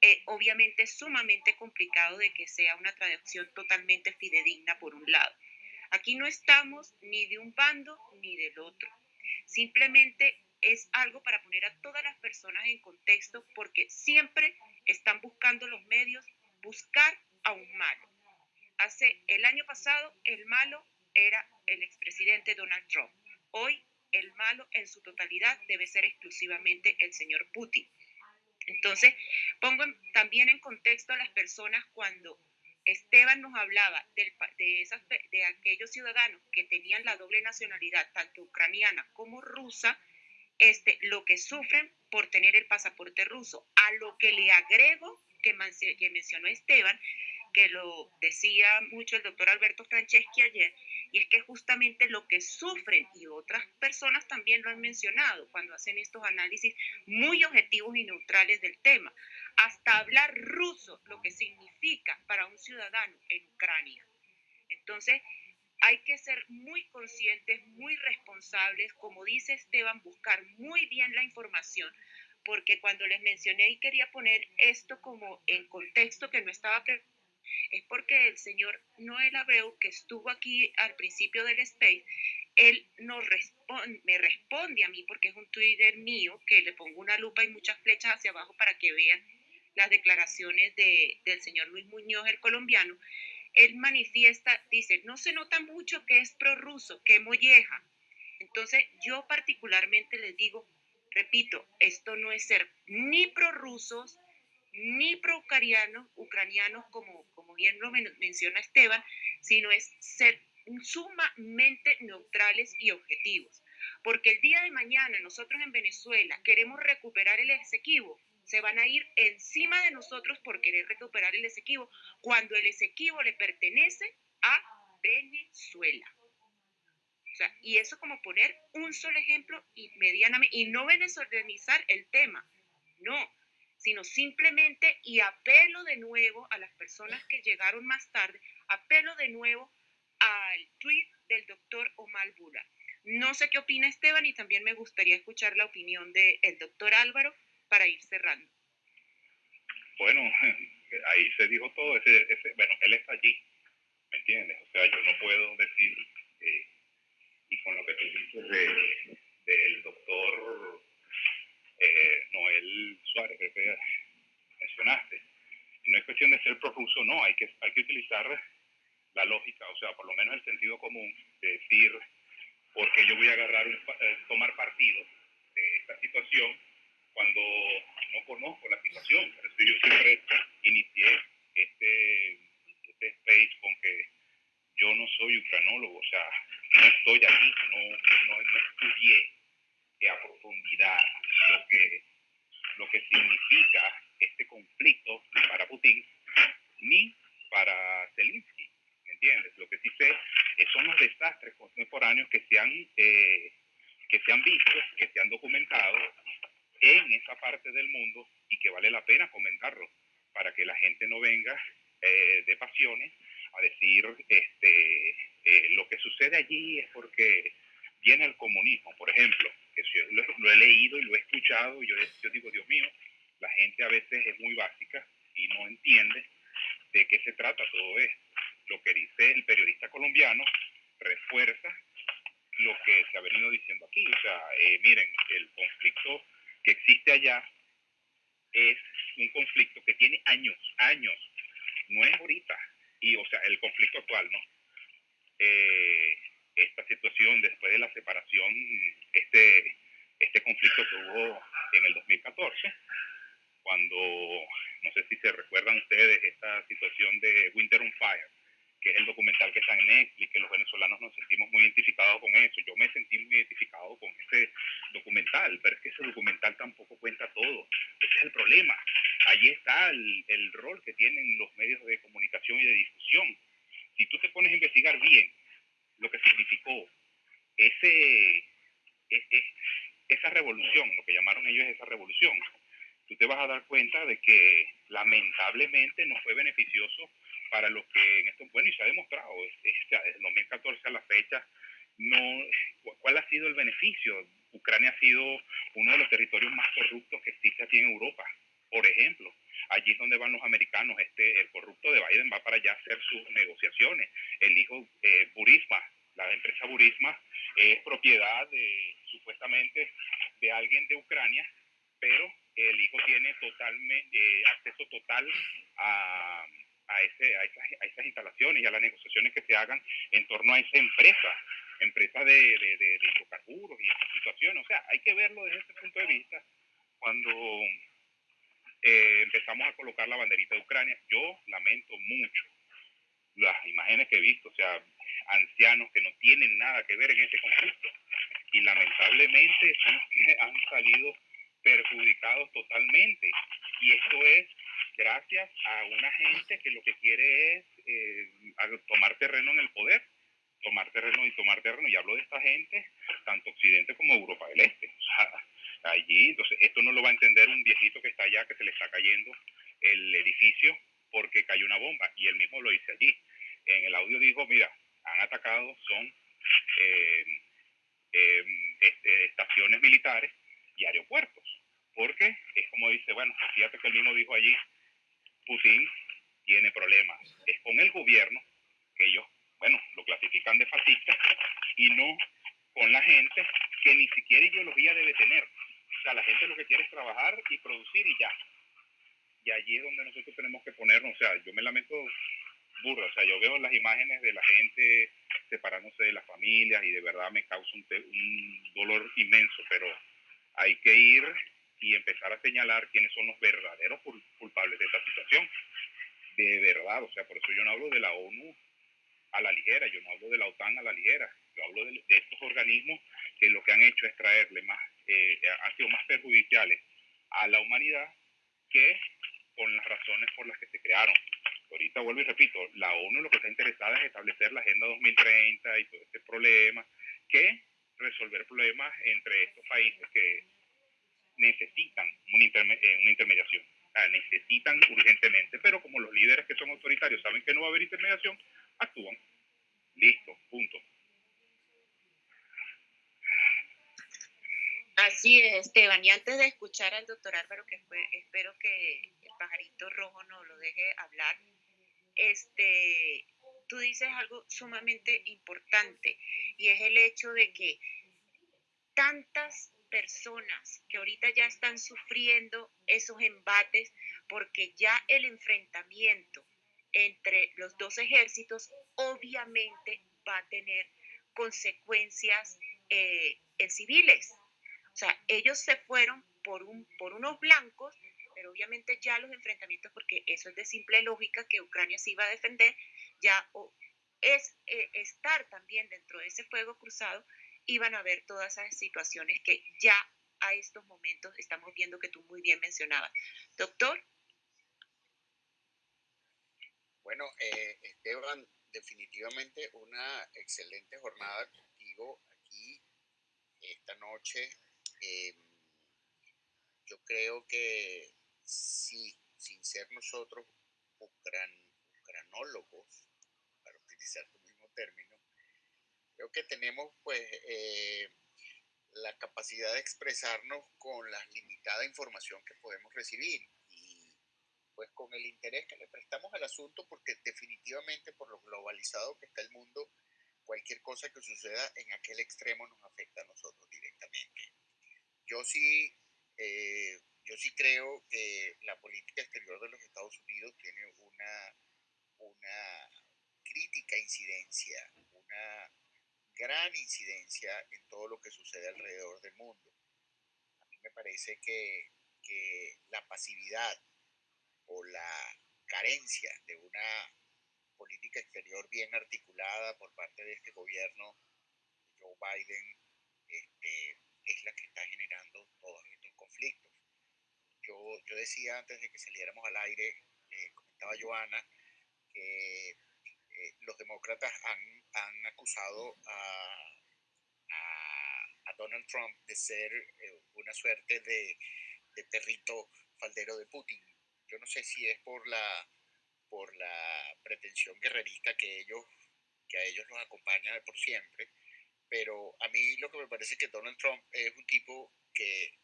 eh, obviamente es sumamente complicado de que sea una traducción totalmente fidedigna por un lado. Aquí no estamos ni de un bando ni del otro. Simplemente es algo para poner a todas las personas en contexto porque siempre están buscando los medios buscar a un malo. Hace el año pasado el malo era el expresidente Donald Trump. Hoy el malo en su totalidad debe ser exclusivamente el señor Putin. Entonces, pongo también en contexto a las personas cuando Esteban nos hablaba de, esas, de aquellos ciudadanos que tenían la doble nacionalidad, tanto ucraniana como rusa, este, lo que sufren por tener el pasaporte ruso. A lo que le agrego, que, que mencionó Esteban, que lo decía mucho el doctor Alberto Franceschi ayer, y es que justamente lo que sufren, y otras personas también lo han mencionado cuando hacen estos análisis muy objetivos y neutrales del tema, hasta hablar ruso, lo que significa para un ciudadano en Ucrania. Entonces, hay que ser muy conscientes, muy responsables, como dice Esteban, buscar muy bien la información, porque cuando les mencioné y quería poner esto como en contexto que no estaba es porque el señor Noel Abreu, que estuvo aquí al principio del space, él responde, me responde a mí, porque es un Twitter mío, que le pongo una lupa y muchas flechas hacia abajo para que vean las declaraciones de, del señor Luis Muñoz, el colombiano. Él manifiesta, dice, no se nota mucho que es prorruso, que molleja. Entonces, yo particularmente les digo, repito, esto no es ser ni prorrusos, ni pro-ucranianos, ucranianos, como, como bien lo menciona Esteban, sino es ser sumamente neutrales y objetivos. Porque el día de mañana nosotros en Venezuela queremos recuperar el Esequibo, se van a ir encima de nosotros por querer recuperar el Esequibo, cuando el Esequibo le pertenece a Venezuela. O sea, y eso como poner un solo ejemplo y medianamente, y no venezolanizar el tema, no, sino simplemente, y apelo de nuevo a las personas que llegaron más tarde, apelo de nuevo al tweet del doctor Omar Bula. No sé qué opina Esteban y también me gustaría escuchar la opinión del doctor Álvaro para ir cerrando. Bueno, ahí se dijo todo. Ese, bueno, él está allí, ¿me entiendes? O sea, yo no puedo decir, eh, y con lo que tú dices del doctor eh, Noel Suárez, que mencionaste. no es cuestión de ser profuso, no, hay que, hay que utilizar la lógica, o sea, por lo menos el sentido común, de decir, porque yo voy a agarrar, eh, tomar partido de esta situación cuando no conozco la situación. Por eso yo siempre inicié este, este space con que yo no soy ucranólogo, o sea, no estoy aquí, no, no, estudié a profundidad lo que, lo que significa este conflicto para Putin ni para Zelensky, ¿me entiendes? Lo que sí sé son los desastres contemporáneos que se han, eh, que se han visto, que se han documentado en esa parte del mundo y que vale la pena comentarlo para que la gente no venga eh, de pasiones a decir este, eh, lo que sucede allí es porque viene el comunismo, por ejemplo que lo, he leído y lo he escuchado, y yo, yo digo, Dios mío, la gente a veces es muy básica y no entiende de qué se trata todo esto. Lo que dice el periodista colombiano refuerza lo que se ha venido diciendo aquí. O sea, eh, miren, el conflicto que existe allá es un conflicto que tiene años, años, no es ahorita. Y, o sea, el conflicto actual, ¿no? Eh, esta situación después de la separación, este, este conflicto que hubo en el 2014, cuando, no sé si se recuerdan ustedes, esta situación de Winter on Fire, que es el documental que está en Netflix, que los venezolanos nos sentimos muy muy identificado con eso. Yo me sentí muy identificado con ese documental, pero es que ese documental tampoco cuenta todo. Ese es el problema. Allí está el, el rol que tienen los medios de comunicación y de difusión. Si tú te pones a investigar bien lo que significó ese, e, e, esa revolución, lo que llamaron ellos esa revolución, tú te vas a dar cuenta de que lamentablemente no fue beneficioso para los que en esto, bueno, y se ha demostrado, desde 2014 a la fecha, no, ¿cuál ha sido el beneficio? Ucrania ha sido uno de los territorios más corruptos que existe aquí en Europa, por ejemplo. Allí es donde van los americanos. Este, el corrupto de Biden va para allá a hacer sus negociaciones. El hijo eh, Burisma, la empresa Burisma, es propiedad de, supuestamente de alguien de Ucrania, pero el hijo tiene totalmente eh, acceso total a, a, ese, a, esas, a, esas, instalaciones y a las negociaciones que se hagan en torno a esa empresa, empresa de, de, de, de hidrocarburos y esas situaciones. O sea, hay que verlo desde ese punto de vista cuando eh, empezamos a colocar la banderita de Ucrania. Yo lamento mucho las imágenes que he visto, o sea, ancianos que no tienen nada que ver en ese conflicto y lamentablemente son los que han salido perjudicados totalmente. Y esto es gracias a una gente que lo que quiere es eh, tomar terreno en el poder, tomar terreno y tomar terreno. Y hablo de esta gente, tanto Occidente como Europa del Este. O sea, allí, entonces, esto no lo va a entender un viejito que está allá, que se le está cayendo el edificio porque cayó una bomba. Y él mismo lo dice allí. En el audio dijo, mira, han atacado, son eh, eh, estaciones militares y aeropuertos. Porque es como dice, bueno, fíjate que él mismo dijo allí, Putin tiene problemas. Es con el gobierno que ellos, bueno, lo clasifican de fascista y no con la gente que ni siquiera ideología debe tener. O sea, la gente lo que quiere es trabajar y producir y ya. Y allí es donde nosotros tenemos que ponernos, o sea, yo me lamento burro, o sea, yo veo las imágenes de la gente separándose de las familias y de verdad me causa un, un dolor inmenso, pero hay que ir y empezar a señalar quiénes son los verdaderos culpables de esta situación. De verdad, o sea, por eso yo no hablo de la ONU a la ligera, yo no hablo de la OTAN a la ligera, yo hablo de, estos organismos que lo que han hecho es traerle más, eh, han sido más perjudiciales a la humanidad que con las razones por las que se crearon. Ahorita vuelvo y repito, la ONU lo que está interesada es establecer la Agenda 2030 y todo este problema, que resolver problemas entre estos países que necesitan una, eh, intermediación. necesitan urgentemente, pero como los líderes que son autoritarios saben que no va a haber intermediación, actúan. Listo, punto. Así es, Esteban. Y antes de escuchar al doctor Álvaro, que espero que el pajarito rojo no lo deje hablar, este, tú dices algo sumamente importante y es el hecho de que tantas personas que ahorita ya están sufriendo esos embates porque ya el enfrentamiento entre los dos ejércitos obviamente va a tener consecuencias eh, en civiles. O sea, ellos se fueron por, un, por unos blancos, pero obviamente ya los enfrentamientos, porque eso es de simple lógica que Ucrania se iba a defender, ya es eh, estar también dentro de ese fuego cruzado iban a ver todas esas situaciones que ya a estos momentos estamos viendo que tú muy bien mencionabas. Doctor. Bueno, eh, Esteban, definitivamente una excelente jornada contigo aquí esta noche. Em, yo creo que sí, sin ser nosotros ucranólogos, para utilizar tu mismo término, Creo que tenemos pues eh, la capacidad de expresarnos con la limitada información que podemos recibir y pues con el interés que le prestamos al asunto porque definitivamente por lo globalizado que está el mundo, cualquier cosa que suceda en aquel extremo nos afecta a nosotros directamente. Yo sí, eh, yo sí creo que la política exterior de los Estados Unidos tiene una, una crítica incidencia, una gran incidencia en todo lo que sucede alrededor del mundo. A mí me parece que, que la pasividad o la carencia de una política exterior bien articulada por parte de este gobierno Joe Biden este, es la que está generando todos estos conflictos. Yo, yo decía antes de que saliéramos al aire, eh, comentaba Joana, que eh, los demócratas han, han acusado a, a, Donald Trump de ser eh, una suerte de, de perrito faldero de Putin. Yo no sé si es por la, por la pretensión guerrerista que ellos que a ellos los acompaña por siempre, pero a mí lo que me parece que Donald Trump es un tipo que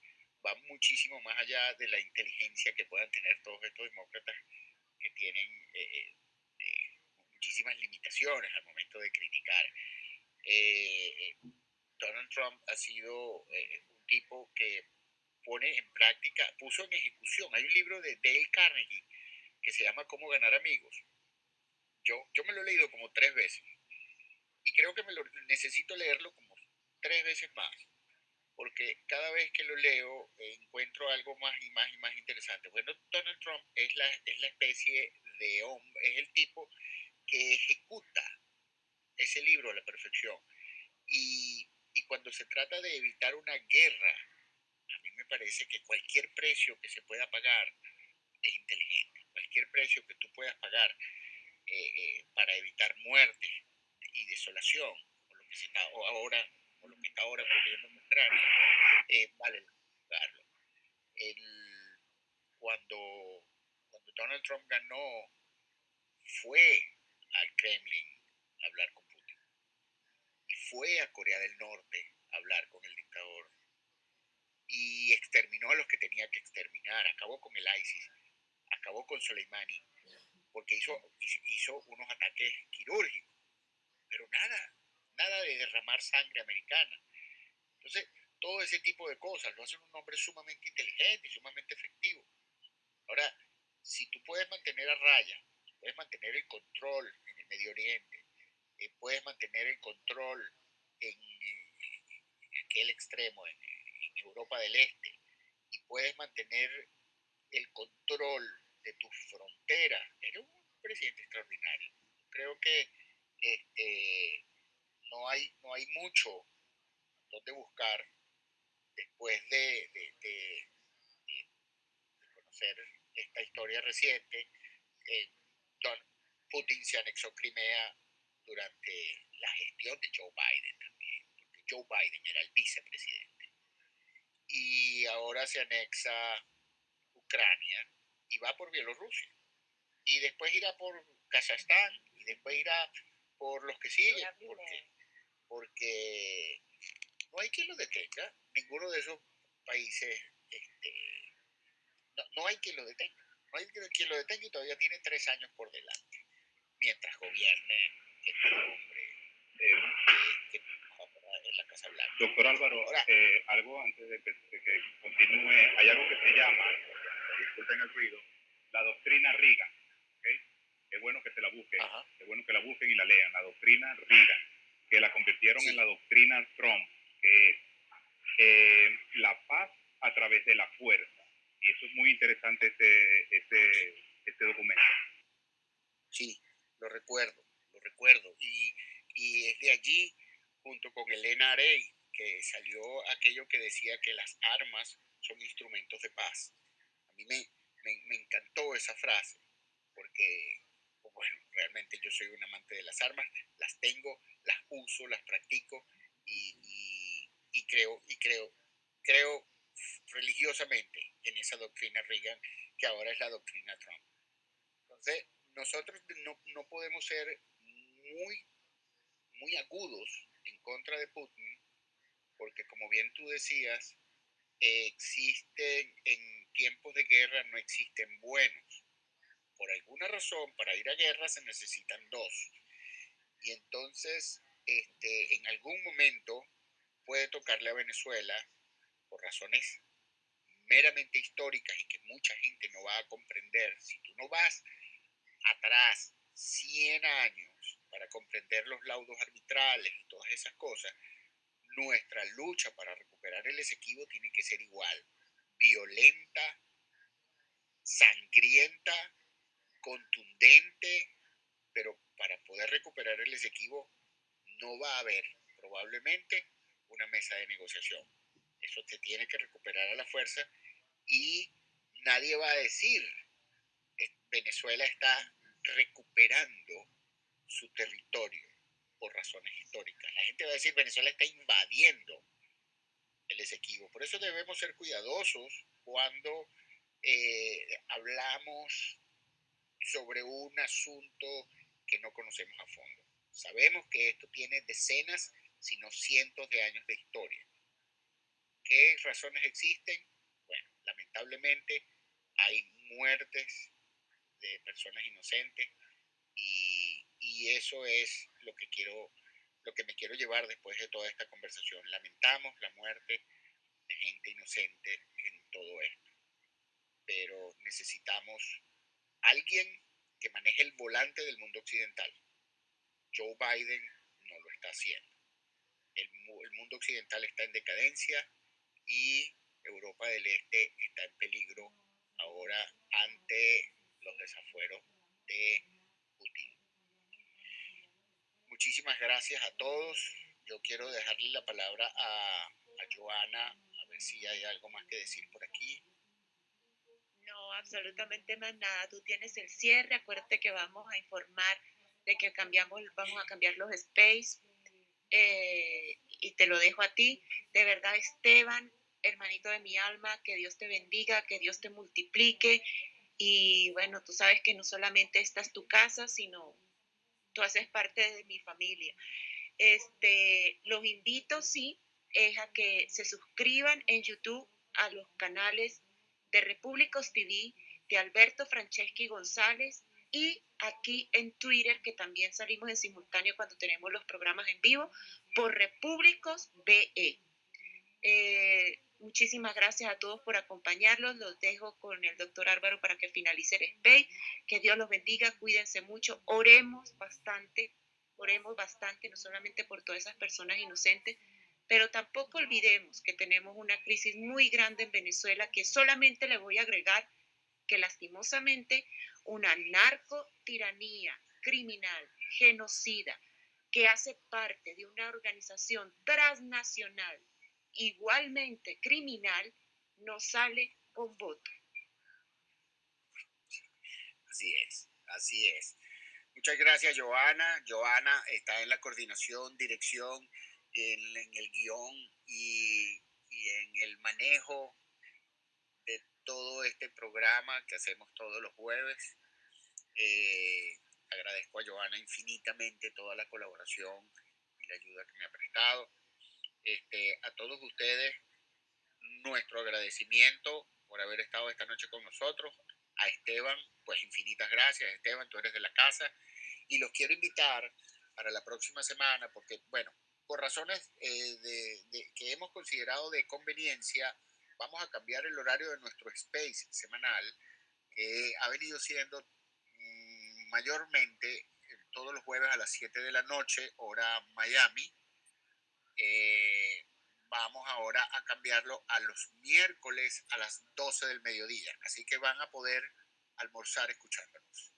va muchísimo más allá de la inteligencia que puedan tener todos estos demócratas que tienen eh, eh, muchísimas limitaciones al momento de criticar. Eh, Donald Trump ha sido un tipo que pone en práctica, puso en ejecución. Hay un libro de Dale Carnegie que se llama Cómo ganar amigos. Yo, yo me lo he leído como tres veces y creo que me lo, necesito leerlo como tres veces más, porque cada vez que lo leo encuentro algo más y más y más interesante. Bueno, Donald Trump es la, es la especie de hombre, es el tipo que ejecuta ese libro a la perfección. Y, y cuando se trata de evitar una guerra, a mí me parece que cualquier precio que se pueda pagar es inteligente. Cualquier precio que tú puedas pagar eh, eh, para evitar muerte, y desolación, o lo que se está ahora, o lo que está ahora ocurriendo en eh, vale juzgarlo. cuando, cuando Donald Trump ganó, fue al Kremlin a hablar con Putin. Y fue a Corea del Norte a hablar con el dictador. Y exterminó a los que tenía que exterminar. Acabó con el ISIS. Acabó con Soleimani. Porque hizo, hizo unos ataques quirúrgicos pero nada, nada de derramar sangre americana. Entonces, todo ese tipo de cosas lo hacen un hombre sumamente inteligente y sumamente efectivo. Ahora, si tú puedes mantener a raya, puedes mantener el control en el Medio Oriente, eh, puedes mantener el control en, aquel extremo, en, Europa del Este, y puedes mantener el control de tus fronteras, eres un presidente extraordinario. Creo que este, no, hay, no hay mucho donde buscar después de, de, conocer esta historia reciente. Eh, Don Putin se anexó Crimea durante la gestión de Joe Biden también, porque Joe Biden era el vicepresidente. Y ahora se anexa Ucrania y va por Bielorrusia. Y después irá por Kazajstán y después irá por los que siguen, porque, porque no hay quien lo detenga, ninguno de esos países, este, no, hay quien lo detenga, no hay quien lo detenga y todavía tiene tres años por delante, mientras gobierne este hombre eh, en la Casa Blanca. Doctor Álvaro, eh, algo antes de que, continúe, hay algo que se llama, disculpen el ruido, la doctrina Riga es bueno que se la busquen, es bueno que la busquen y la lean, la doctrina Reagan, que la convirtieron en la doctrina Trump, que es eh, la paz a través de la fuerza. Y eso es muy interesante este, este, este documento. Sí, lo recuerdo, lo recuerdo. Y, y es de allí, junto con Elena Arey, que salió aquello que decía que las armas son instrumentos de paz. A mí me, me, me encantó esa frase, porque bueno, realmente yo soy un amante de las armas, las tengo, las uso, las practico y, y, creo, y creo, creo religiosamente en esa doctrina Reagan, que ahora es la doctrina Trump. Entonces, nosotros no, no podemos ser muy, muy agudos en contra de Putin, porque como bien tú decías, existen en tiempos de guerra, no existen buenos por alguna razón, para ir a guerra se necesitan dos. Y entonces, este, en algún momento puede tocarle a Venezuela, por razones meramente históricas y que mucha gente no va a comprender, si tú no vas atrás 100 años para comprender los laudos arbitrales y todas esas cosas, nuestra lucha para recuperar el Esequibo tiene que ser igual, violenta, sangrienta contundente, pero para poder recuperar el Esequibo no va a haber probablemente una mesa de negociación. Eso se tiene que recuperar a la fuerza y nadie va a decir Venezuela está recuperando su territorio por razones históricas. La gente va a decir Venezuela está invadiendo el Esequibo. Por eso debemos ser cuidadosos cuando eh, hablamos sobre un asunto que no conocemos a fondo. Sabemos que esto tiene decenas, si no cientos de años de historia. ¿Qué razones existen? Lamentablemente hay muertes de personas inocentes y, y eso es lo que quiero, lo que me quiero llevar después de toda esta conversación. Lamentamos la muerte de gente inocente en todo esto, pero necesitamos alguien que maneje el volante del mundo occidental. Joe Biden no lo está haciendo. El, el mundo occidental está en decadencia y Europa del Este está en peligro ahora ante los desafueros de Putin. Muchísimas gracias a todos. Yo quiero dejarle la palabra a, a Joana, a ver si hay algo más que decir por aquí. No, absolutamente más nada. Tú tienes el cierre. Acuérdate que vamos a informar de que cambiamos, vamos a cambiar los space. Eh, y te lo dejo a ti. De verdad, Esteban, hermanito de mi alma, que Dios te bendiga, que Dios te multiplique. Y bueno, tú sabes que no solamente esta es tu casa, sino tú haces parte de mi familia. Este, los invito, sí, es a que se suscriban en YouTube a los canales de Repúblicos TV, de Alberto Franceschi González y aquí en Twitter, que también salimos en simultáneo cuando tenemos los programas en vivo, por Repúblicos BE. Eh, muchísimas gracias a todos por acompañarlos. Los dejo con el doctor Álvaro para que finalice el space. Que Dios los bendiga, cuídense mucho, oremos bastante, oremos bastante, no solamente por todas esas personas inocentes, pero tampoco olvidemos que tenemos una crisis muy grande en Venezuela que solamente le voy a agregar que lastimosamente una narcotiranía criminal, genocida, que hace parte de una organización transnacional igualmente criminal, no sale con voto. Así es, así es. Muchas gracias, Joana. Joana está en la coordinación, dirección, en, el guion y, y en el manejo de todo este programa que hacemos todos los jueves. Eh, agradezco a Joana infinitamente toda la colaboración y la ayuda que me ha prestado. Este, a todos ustedes, nuestro agradecimiento por haber estado esta noche con nosotros. A Esteban, pues infinitas gracias. Esteban, tú eres de la casa. Y los quiero invitar para la próxima semana, porque, bueno, por razones eh, de, que hemos considerado de conveniencia, vamos a cambiar el horario de nuestro space semanal, que ha venido siendo mm, mayormente eh, todos los jueves a las 7 de la noche, hora Miami. Eh, vamos ahora a cambiarlo a los miércoles a las 12 del mediodía. Así que van a poder almorzar escuchándonos.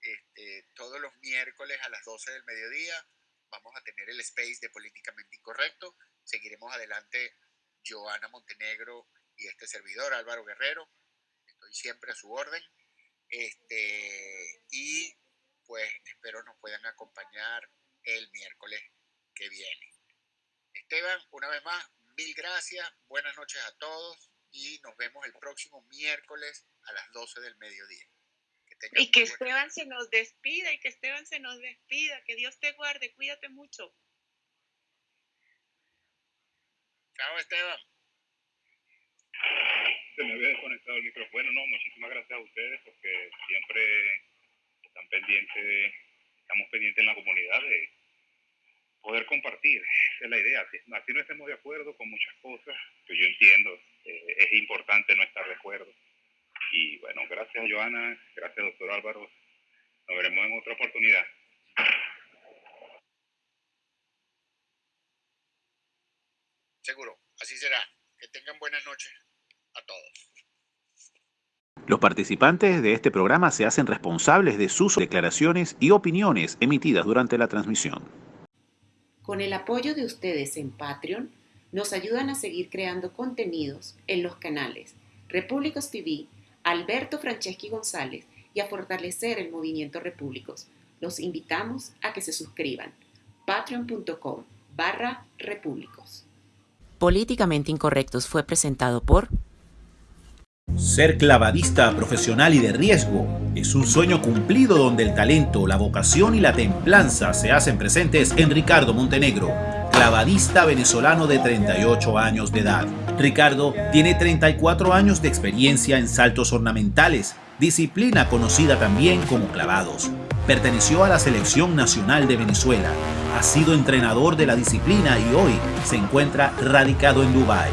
Este, todos los miércoles a las 12 del mediodía vamos a tener el space de políticamente incorrecto. Seguiremos adelante Joana Montenegro y este servidor Álvaro Guerrero. Estoy siempre a su orden. Este, y pues espero nos puedan acompañar el miércoles que viene. Esteban, una vez más, mil gracias, buenas noches a todos y nos vemos el próximo miércoles a las 12 del mediodía. y que Esteban se nos despida y que Esteban se nos despida, que Dios te guarde, cuídate mucho. Chao Esteban. Se me había desconectado el micrófono. Bueno, no, muchísimas gracias a ustedes porque siempre están pendientes, estamos pendientes en la comunidad de poder compartir, esa es la idea. Así, no estemos de acuerdo con muchas cosas, que yo entiendo, eh, es importante no estar de acuerdo. Y bueno, gracias Joana, gracias doctor Álvaro, nos veremos en otra oportunidad. Seguro, así será. Que tengan buenas noches a todos. Los participantes de este programa se hacen responsables de sus declaraciones y opiniones emitidas durante la transmisión. Con el apoyo de ustedes en Patreon, nos ayudan a seguir creando contenidos en los canales Repúblicos TV, Alberto Franceschi González y a fortalecer el movimiento Repúblicos. Los invitamos a que se suscriban. patreon.com barra repúblicos. Políticamente Incorrectos fue presentado por... Ser clavadista profesional y de riesgo es un sueño cumplido donde el talento, la vocación y la templanza se hacen presentes en Ricardo Montenegro, clavadista venezolano de 38 años de edad. Ricardo tiene 34 años de experiencia en saltos ornamentales, disciplina conocida también como clavados. Perteneció a la Selección Nacional de Venezuela, ha sido entrenador de la disciplina y hoy se encuentra radicado en Dubái.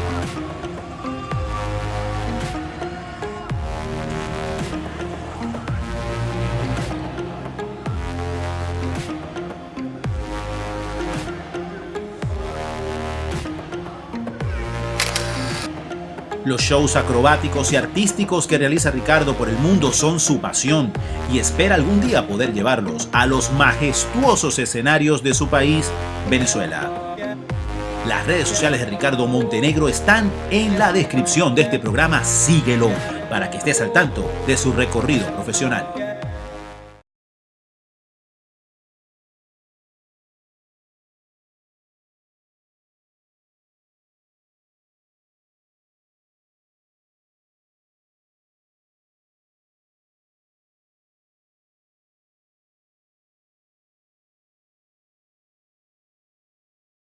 Los shows acrobáticos y artísticos que realiza Ricardo por el mundo son su pasión y espera algún día poder llevarlos a los majestuosos escenarios de su país, Venezuela. Las redes sociales de Ricardo Montenegro están en la descripción de este programa. Síguelo para que estés al tanto de su recorrido profesional.